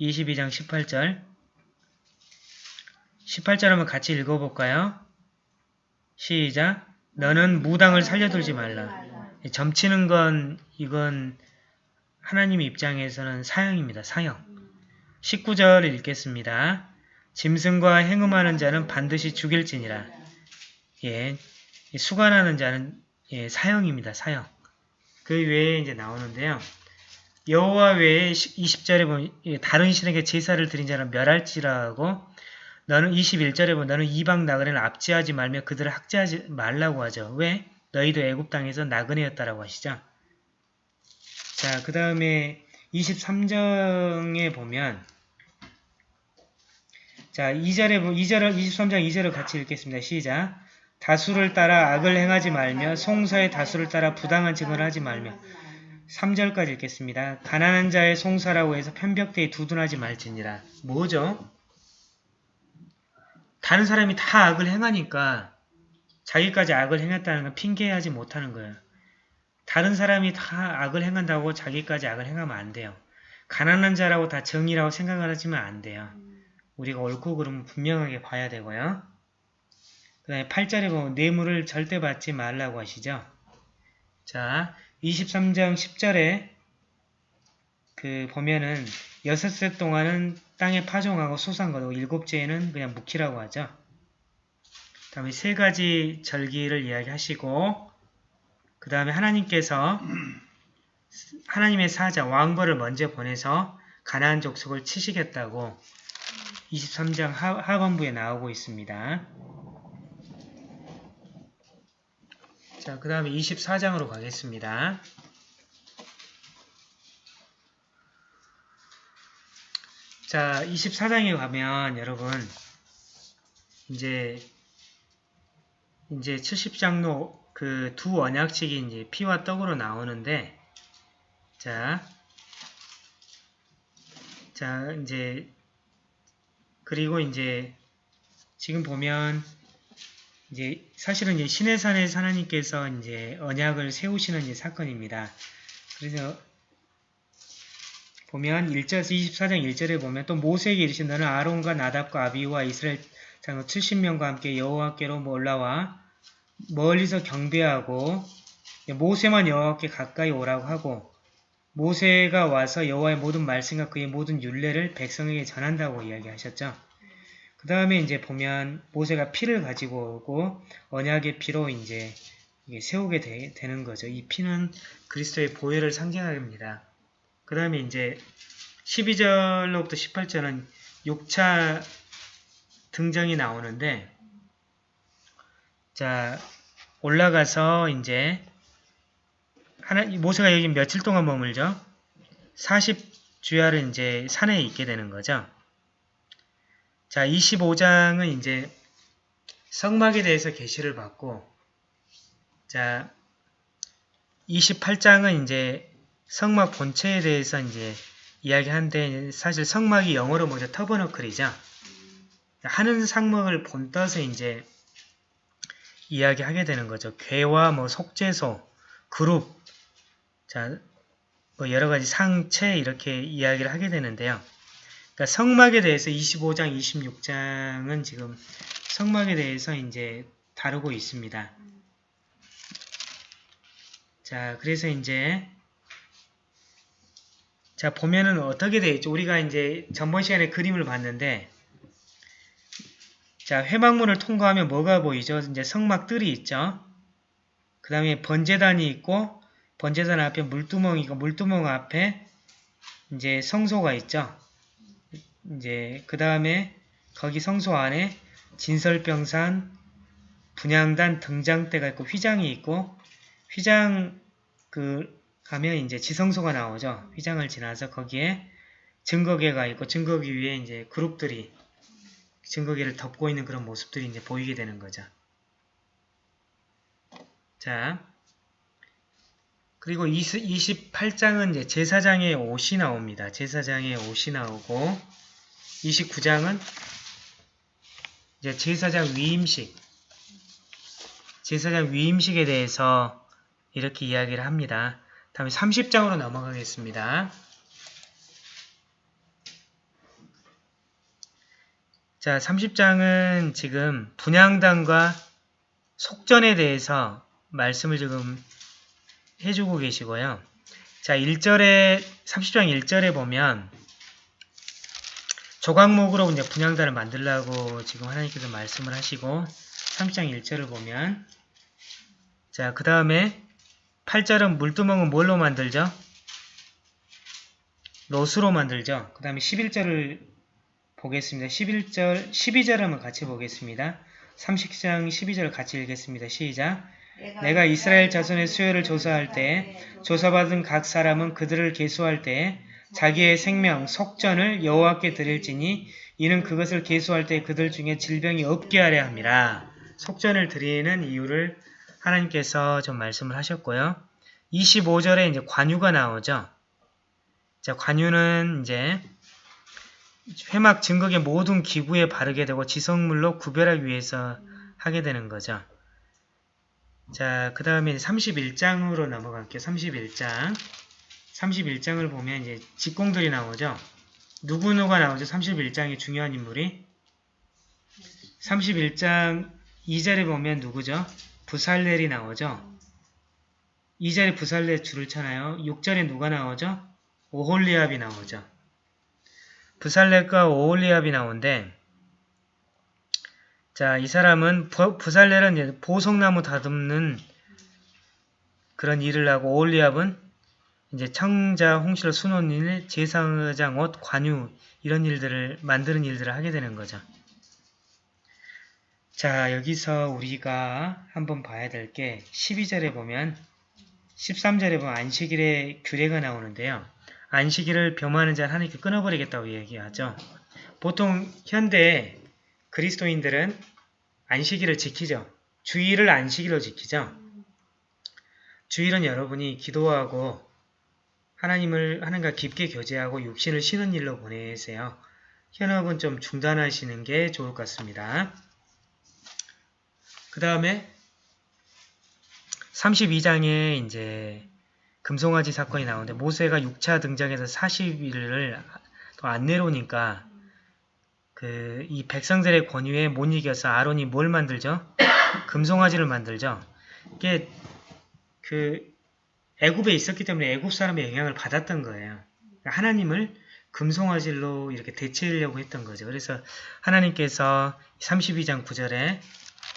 22장 18절 18절 한번 같이 읽어볼까요? 시작 너는 무당을 살려두지 말라. 점치는 건 이건 하나님 입장에서는 사형입니다. 사형. 19절 읽겠습니다. 짐승과 행음하는 자는 반드시 죽일지니라. 예, 수관하는 자는 예, 사형입니다. 사형. 그 외에 이제 나오는데요. 여호와 외에 20절에 보면 예, 다른 신에게 제사를 드린 자는 멸할지라고 너는 21절에 보면 너는 이방 나그네를 압제하지 말며 그들을 학제하지 말라고 하죠. 왜? 너희도 애굽 땅에서 나그네였다라고 하시죠. 자, 그 다음에 23장에 보면 자, 2절에, 2절, 23장 2절을 같이 읽겠습니다. 시작. 다수를 따라 악을 행하지 말며 송사의 다수를 따라 부당한 증언을 하지 말며 3절까지 읽겠습니다. 가난한 자의 송사라고 해서 편벽대에 두둔하지 말지니라. 뭐죠? 다른 사람이 다 악을 행하니까 자기까지 악을 행했다는 건 핑계하지 못하는 거예요. 다른 사람이 다 악을 행한다고 자기까지 악을 행하면 안 돼요. 가난한 자라고 다 정의라고 생각을 하지면 안 돼요. 우리가 옳고 그름은 분명하게 봐야 되고요. 그 다음에 8절에 보면 뇌물을 절대 받지 말라고 하시죠. 자, 23장 10절에 그 보면은 여섯 세 동안은 땅에 파종하고 소산 거두고 일곱째에는 그냥 묵히라고 하죠. 그 다음에 세 가지 절기를 이야기하시고 그 다음에 하나님께서 하나님의 사자 왕벌을 먼저 보내서 가나안 족속을 치시겠다고 23장 하, 하반부에 나오고 있습니다. 자, 그 다음에 24장으로 가겠습니다. 자, 24장에 가면 여러분 이제 이제 70장로 그 두 언약식이 이제 피와 떡으로 나오는데 자, 자 이제 그리고 이제 지금 보면 이제 사실은 이제 신해산의 하나님께서 이제 언약을 세우시는 이제 사건입니다. 그래서 보면 1절 24장 1절에 보면 또 모세에게 이르신 너는 아론과 나답과 아비와 이스라엘 장로 70명과 함께 여호와께로 올라와 멀리서 경배하고 모세만 여호와께 가까이 오라고 하고 모세가 와서 여호와의 모든 말씀과 그의 모든 율례를 백성에게 전한다고 이야기하셨죠. 그 다음에 이제 보면 모세가 피를 가지고 오고 언약의 피로 이제 세우게 되, 는 거죠. 이 피는 그리스도의 보혈을 상징합니다. 그 다음에 이제 12절로부터 18절은 6차 등정이 나오는데 자 올라가서 이제 하나 모세가 여기 며칠 동안 머물죠? 40주야를 이제 산에 있게 되는 거죠. 자, 25장은 이제 성막에 대해서 계시를 받고 자, 28장은 이제 성막 본체에 대해서 이제 이야기하는데 사실 성막이 영어로 뭐죠? 터버너클이죠. 하는 상막을 본떠서 이제 이야기하게 되는 거죠. 괴와 뭐 속죄소, 그룹, 자, 뭐 여러 가지 상체 이렇게 이야기를 하게 되는데요. 그러니까 성막에 대해서 25장, 26장은 지금 성막에 대해서 이제 다루고 있습니다. 자, 그래서 이제 자 보면은 어떻게 되어 있죠? 우리가 이제 전번 시간에 그림을 봤는데 자 회막문을 통과하면 뭐가 보이죠? 이제 성막 뜰이 있죠. 그 다음에 번제단이 있고 번제단 앞에 물두멍이고 물두멍 앞에 이제 성소가 있죠. 이제 그 다음에 거기 성소 안에 진설병산, 분양단 등장대가 있고 휘장이 있고 휘장 그 가면 이제 지성소가 나오죠. 휘장을 지나서 거기에 증거계가 있고 증거계 위에 이제 그룹들이 증거계를 덮고 있는 그런 모습들이 이제 보이게 되는 거죠. 자, 그리고 28장은 이제 제사장의 옷이 나옵니다. 제사장의 옷이 나오고 29장은 이제 제사장 위임식 제사장 위임식에 대해서 이렇게 이야기를 합니다. 다음에 30장으로 넘어가겠습니다. 자, 30장은 지금 분양단과 속전에 대해서 말씀을 지금 해주고 계시고요. 자, 1절에, 30장 1절에 보면 조각목으로 이제 분양단을 만들라고 지금 하나님께서 말씀을 하시고 30장 1절을 보면 자, 그 다음에 8절은 물두멍은 뭘로 만들죠? 롯으로 만들죠. 그 다음에 11절을 보겠습니다. 11절, 12절 한번 같이 보겠습니다. 30장 12절 같이 읽겠습니다. 시작! 내가 이스라엘 자손의 수요를 조사할 때 조사받은 각 사람은 그들을 계수할 때 자기의 생명, 속전을 여호와께 드릴지니 이는 그것을 계수할 때 그들 중에 질병이 없게 하려 함이라. 속전을 드리는 이유를 하나님께서 좀 말씀을 하셨고요. 25절에 이제 관유가 나오죠. 자, 관유는 이제 회막 증거의 모든 기구에 바르게 되고 지성물로 구별하기 위해서 하게 되는 거죠. 자, 그 다음에 31장으로 넘어갈게요. 31장. 31장을 보면 이제 직공들이 나오죠. 누구누가 나오죠? 31장의 중요한 인물이. 31장 2절에 보면 누구죠? 부살렐이 나오죠. 2절에 부살렐 줄을 쳐나요. 6절에 누가 나오죠? 오홀리압이 나오죠. 부살렐과 오홀리압이 나오는데 자, 이 사람은 부, 부살렐은 보석나무 다듬는 그런 일을 하고 오홀리압은 이제 청자, 홍시로 수놓는 일, 제사장 옷, 관유 이런 일들을 만드는 일들을 하게 되는 거죠. 자, 여기서 우리가 한번 봐야 될 게 12절에 보면 13절에 보면 안식일의 규례가 나오는데요. 안식일을 범하는 자는 하나님께 끊어버리겠다고 얘기하죠. 보통 현대 그리스도인들은 안식일을 지키죠. 주일을 안식일로 지키죠. 주일은 여러분이 기도하고 하나님을 하나님과 깊게 교제하고 육신을 쉬는 일로 보내세요. 현업은 좀 중단하시는 게 좋을 것 같습니다. 그 다음에 32장에 이제 금송아지 사건이 나오는데 모세가 6차 등장해서 40일을 더안 내려오니까 그 이 백성들의 권유에 못 이겨서 아론이 뭘 만들죠? [COUGHS] 금송아지를 만들죠. 이게 그 애굽에 있었기 때문에 애굽 사람의 영향을 받았던 거예요. 그러니까 하나님을 금송아지로 이렇게 대체하려고 했던 거죠. 그래서 하나님께서 32장 9절에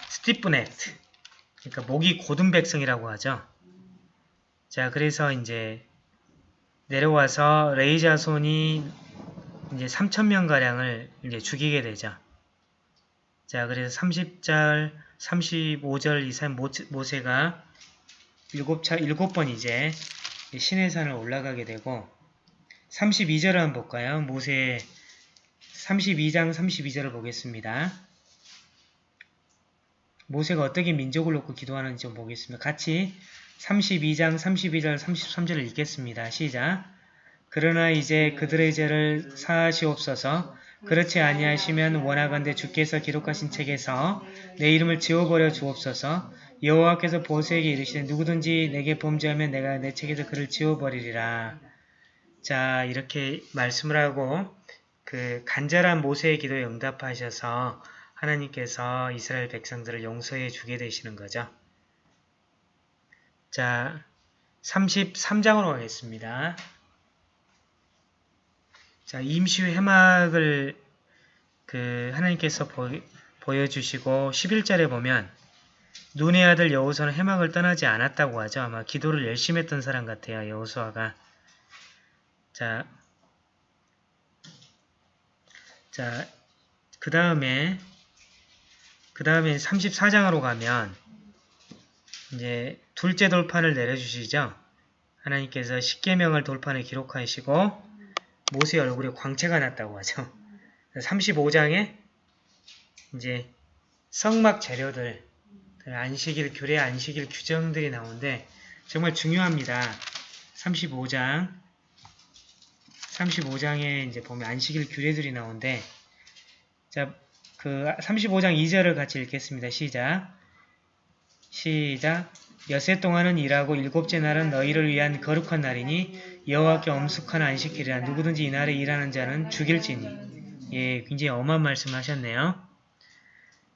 스티프네트 그러니까 목이 고든 백성이라고 하죠. 자, 그래서 이제 내려와서 레이자손이 이제 3천명 가량을 이제 죽이게 되죠. 자, 그래서 30절, 35절 이상 모세가 일곱 차 일곱 번 이제 신의 산을 올라가게 되고 32절을 한번 볼까요? 모세 32장 32절을 보겠습니다. 모세가 어떻게 민족을 놓고 기도하는지 좀 보겠습니다. 같이 32장 32절 33절을 읽겠습니다. 시작 그러나 이제 그들의 죄를 사하시옵소서 그렇지 아니하시면 원하건대 주께서 기록하신 책에서 내 이름을 지워버려 주옵소서 여호와께서 보세에게 이르시되 누구든지 내게 범죄하면 내가 내 책에서 그를 지워버리리라. 자 이렇게 말씀을 하고 그 간절한 모세의 기도에 응답하셔서 하나님께서 이스라엘 백성들을 용서해 주게 되시는 거죠. 자, 33장으로 가겠습니다. 자, 임시 회막을 그 하나님께서 보, 보여주시고 11절에 보면 눈의 아들 여호수아는 해막을 떠나지 않았다고 하죠. 아마 기도를 열심히 했던 사람 같아요. 여호수아가. 자, 자, 그 다음에 그 다음에 34장으로 가면 이제 둘째 돌판을 내려주시죠. 하나님께서 십계명을 돌판에 기록하시고 모세 얼굴에 광채가 났다고 하죠. 35장에 이제 성막 재료들 안식일 규례 안식일 규정들이 나오는데 정말 중요합니다. 35장 35장에 이제 보면 안식일 규례들이 나오는데 자, 그 35장 2절을 같이 읽겠습니다. 시작. 시작. 여세 동안은 일하고 일곱째 날은 너희를 위한 거룩한 날이니 여호와께 엄숙한 안식일이라 누구든지 이날에 일하는 자는 죽일지니. 예, 굉장히 엄한 말씀하셨네요.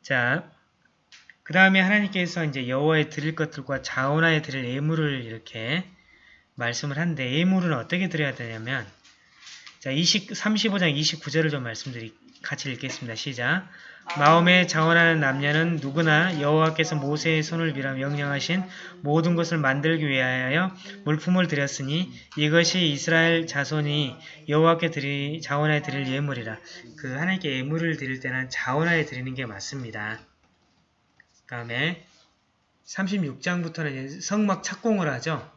자, 그 다음에 하나님께서 이제 여호와에 드릴 것들과 자원하에 드릴 예물을 이렇게 말씀을 한데 예물은 어떻게 드려야 되냐면 자 20, 35장 29절을 좀 말씀드리 같이 읽겠습니다. 시작 마음에 자원하는 남녀는 누구나 여호와께서 모세의 손을 빌어 명령하신 모든 것을 만들기 위하여 물품을 드렸으니 이것이 이스라엘 자손이 여호와께 드리, 자원하에 드릴 예물이라. 그 하나님께 예물을 드릴 때는 자원하에 드리는 게 맞습니다. 다음에 36장부터는 성막 착공을 하죠.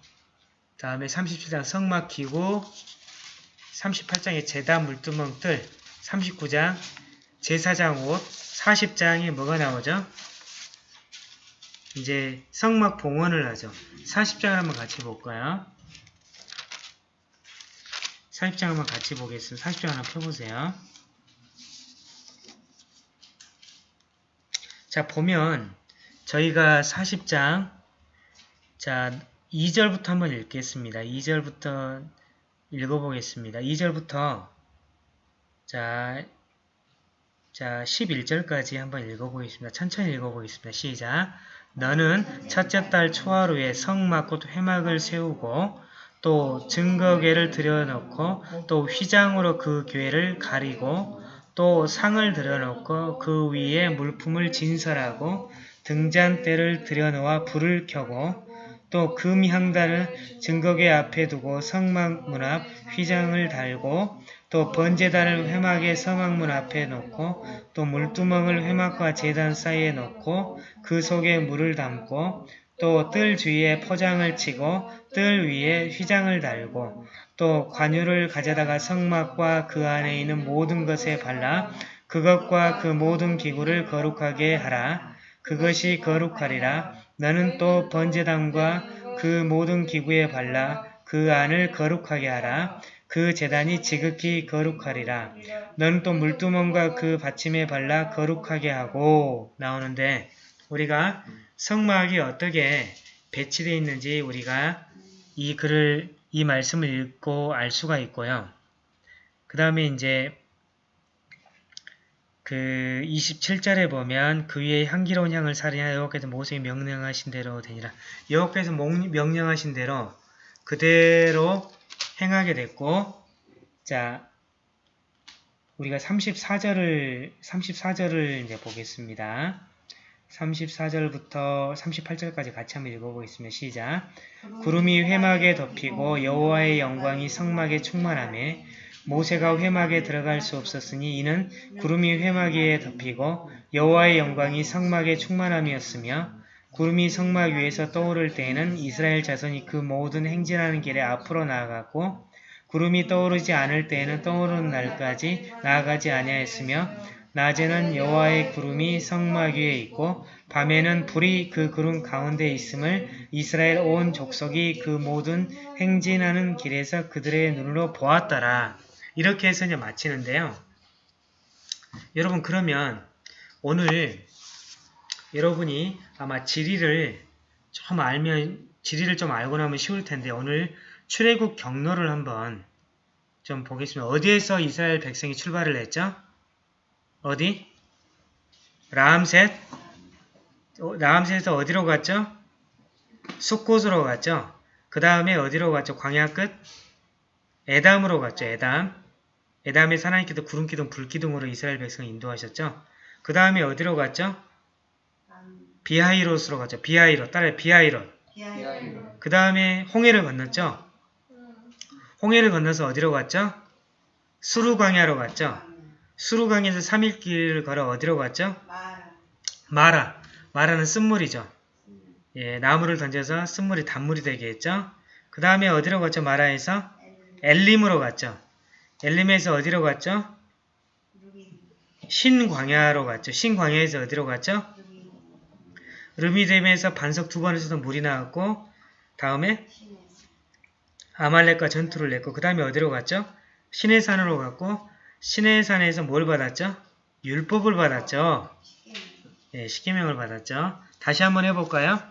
다음에 37장 성막 기구, 38장의 제단 물두멍들, 39장 제사장 옷 40장에 뭐가 나오죠? 이제 성막 봉헌을 하죠. 40장을 한번 같이 볼까요? 40장 한번 같이 보겠습니다. 40장 한번 펴보세요. 자, 보면 저희가 40장 자 2절부터 한번 읽겠습니다. 2절부터 읽어보겠습니다. 2절부터 자, 자 11절까지 한번 읽어보겠습니다. 천천히 읽어보겠습니다. 시작! 너는 첫째 달 초하루에 성막 곧 회막을 세우고 또 증거궤를 들여놓고 또 휘장으로 그 궤를 가리고 또 상을 들여놓고 그 위에 물품을 진설하고 등잔대를 들여놓아 불을 켜고 또 금향단을 증거궤 앞에 두고 성막 문 앞 휘장을 달고 또 번제단을 회막의 서막문 앞에 놓고 또 물두멍을 회막과 제단 사이에 놓고 그 속에 물을 담고 또 뜰 주위에 포장을 치고 뜰 위에 휘장을 달고 또 관유를 가져다가 성막과 그 안에 있는 모든 것에 발라 그것과 그 모든 기구를 거룩하게 하라. 그것이 거룩하리라. 너는 또 번제단과 그 모든 기구에 발라 그 안을 거룩하게 하라. 그 재단이 지극히 거룩하리라. 너는 또 물두멍과 그 받침에 발라 거룩하게 하고 나오는데 우리가 성막이 어떻게 배치되어 있는지 우리가 이 글을 이 말씀을 읽고 알 수가 있고요. 그 다음에 이제 그 27절에 보면 그 위에 향기로운 향을 사리냐 여호와께서 모세에 명령하신 대로 되니라. 여호와께서 명령하신 대로 그대로 행하게 됐고 자 우리가 34절을 34절을 이제 보겠습니다. 34절부터 38절까지 같이 한번 읽어보겠습니다. 시작. 구름이 회막에 덮이고 여호와의 영광이 성막에 충만함에 모세가 회막에 들어갈 수 없었으니 이는 구름이 회막 위에 덮이고 여호와의 영광이 성막에 충만함이었으며 구름이 성막 위에서 떠오를 때에는 이스라엘 자손이 그 모든 행진하는 길에 앞으로 나아갔고 구름이 떠오르지 않을 때에는 떠오르는 날까지 나아가지 아니하였으며 낮에는 여호와의 구름이 성막 위에 있고 밤에는 불이 그 구름 가운데 있음을 이스라엘 온 족속이 그 모든 행진하는 길에서 그들의 눈으로 보았더라. 이렇게 해서 이제 마치는데요. 여러분 그러면 오늘 여러분이 아마 지리를 좀 알면 지리를 좀 알고 나면 쉬울 텐데 오늘 출애굽 경로를 한번 좀 보겠습니다. 어디에서 이스라엘 백성이 출발을 했죠? 어디? 라암셋? 어, 라암셋에서 어디로 갔죠? 숫곳으로 갔죠? 그 다음에 어디로 갔죠? 광야 끝? 에담으로 갔죠. 에담. 에담의 사나이기도 구름기둥, 불기둥으로 이스라엘 백성을 인도하셨죠. 그 다음에 어디로 갔죠? 비하이롯으로 갔죠. 비하이롯. 따라 비하이롯. 그 다음에 홍해를 건넜죠. 홍해를 건너서 어디로 갔죠? 수루광야로 갔죠. 수루강에서 3일 길을 걸어 어디로 갔죠? 마라. 마라는 쓴물이죠. 예, 나무를 던져서 쓴물이 단물이 되게 했죠. 그 다음에 어디로 갔죠? 마라에서? 엘림으로 갔죠. 엘림에서 어디로 갔죠? 신광야로 갔죠. 신광야에서 어디로 갔죠? 르미뎀에서 반석 두 번에서도 물이 나왔고 다음에 아말렉과 전투를 냈고 그 다음에 어디로 갔죠? 신의 산으로 갔고 신의 산에서 뭘 받았죠? 율법을 받았죠. 예, 십계명을 받았죠. 다시 한번 해볼까요?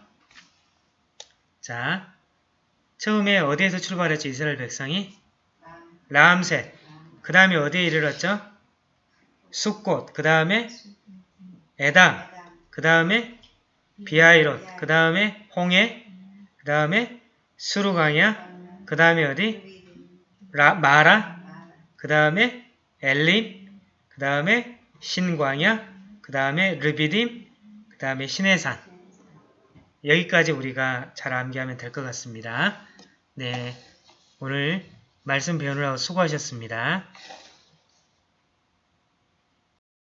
자, 처음에 어디에서 출발했죠? 이스라엘 백성이? 라암셋. 그 다음에 어디에 이르렀죠? 숫꽃. 그 다음에 에담. 그 다음에 비아이롯. 그 다음에 홍해. 그 다음에 수루강야. 그 다음에 어디? 라, 마라. 그 다음에 엘림. 그 다음에 신광야. 그 다음에 르비딤. 그 다음에 신해산. 여기까지 우리가 잘 암기하면 될 것 같습니다. 네, 오늘 말씀 배우느라고 수고하셨습니다.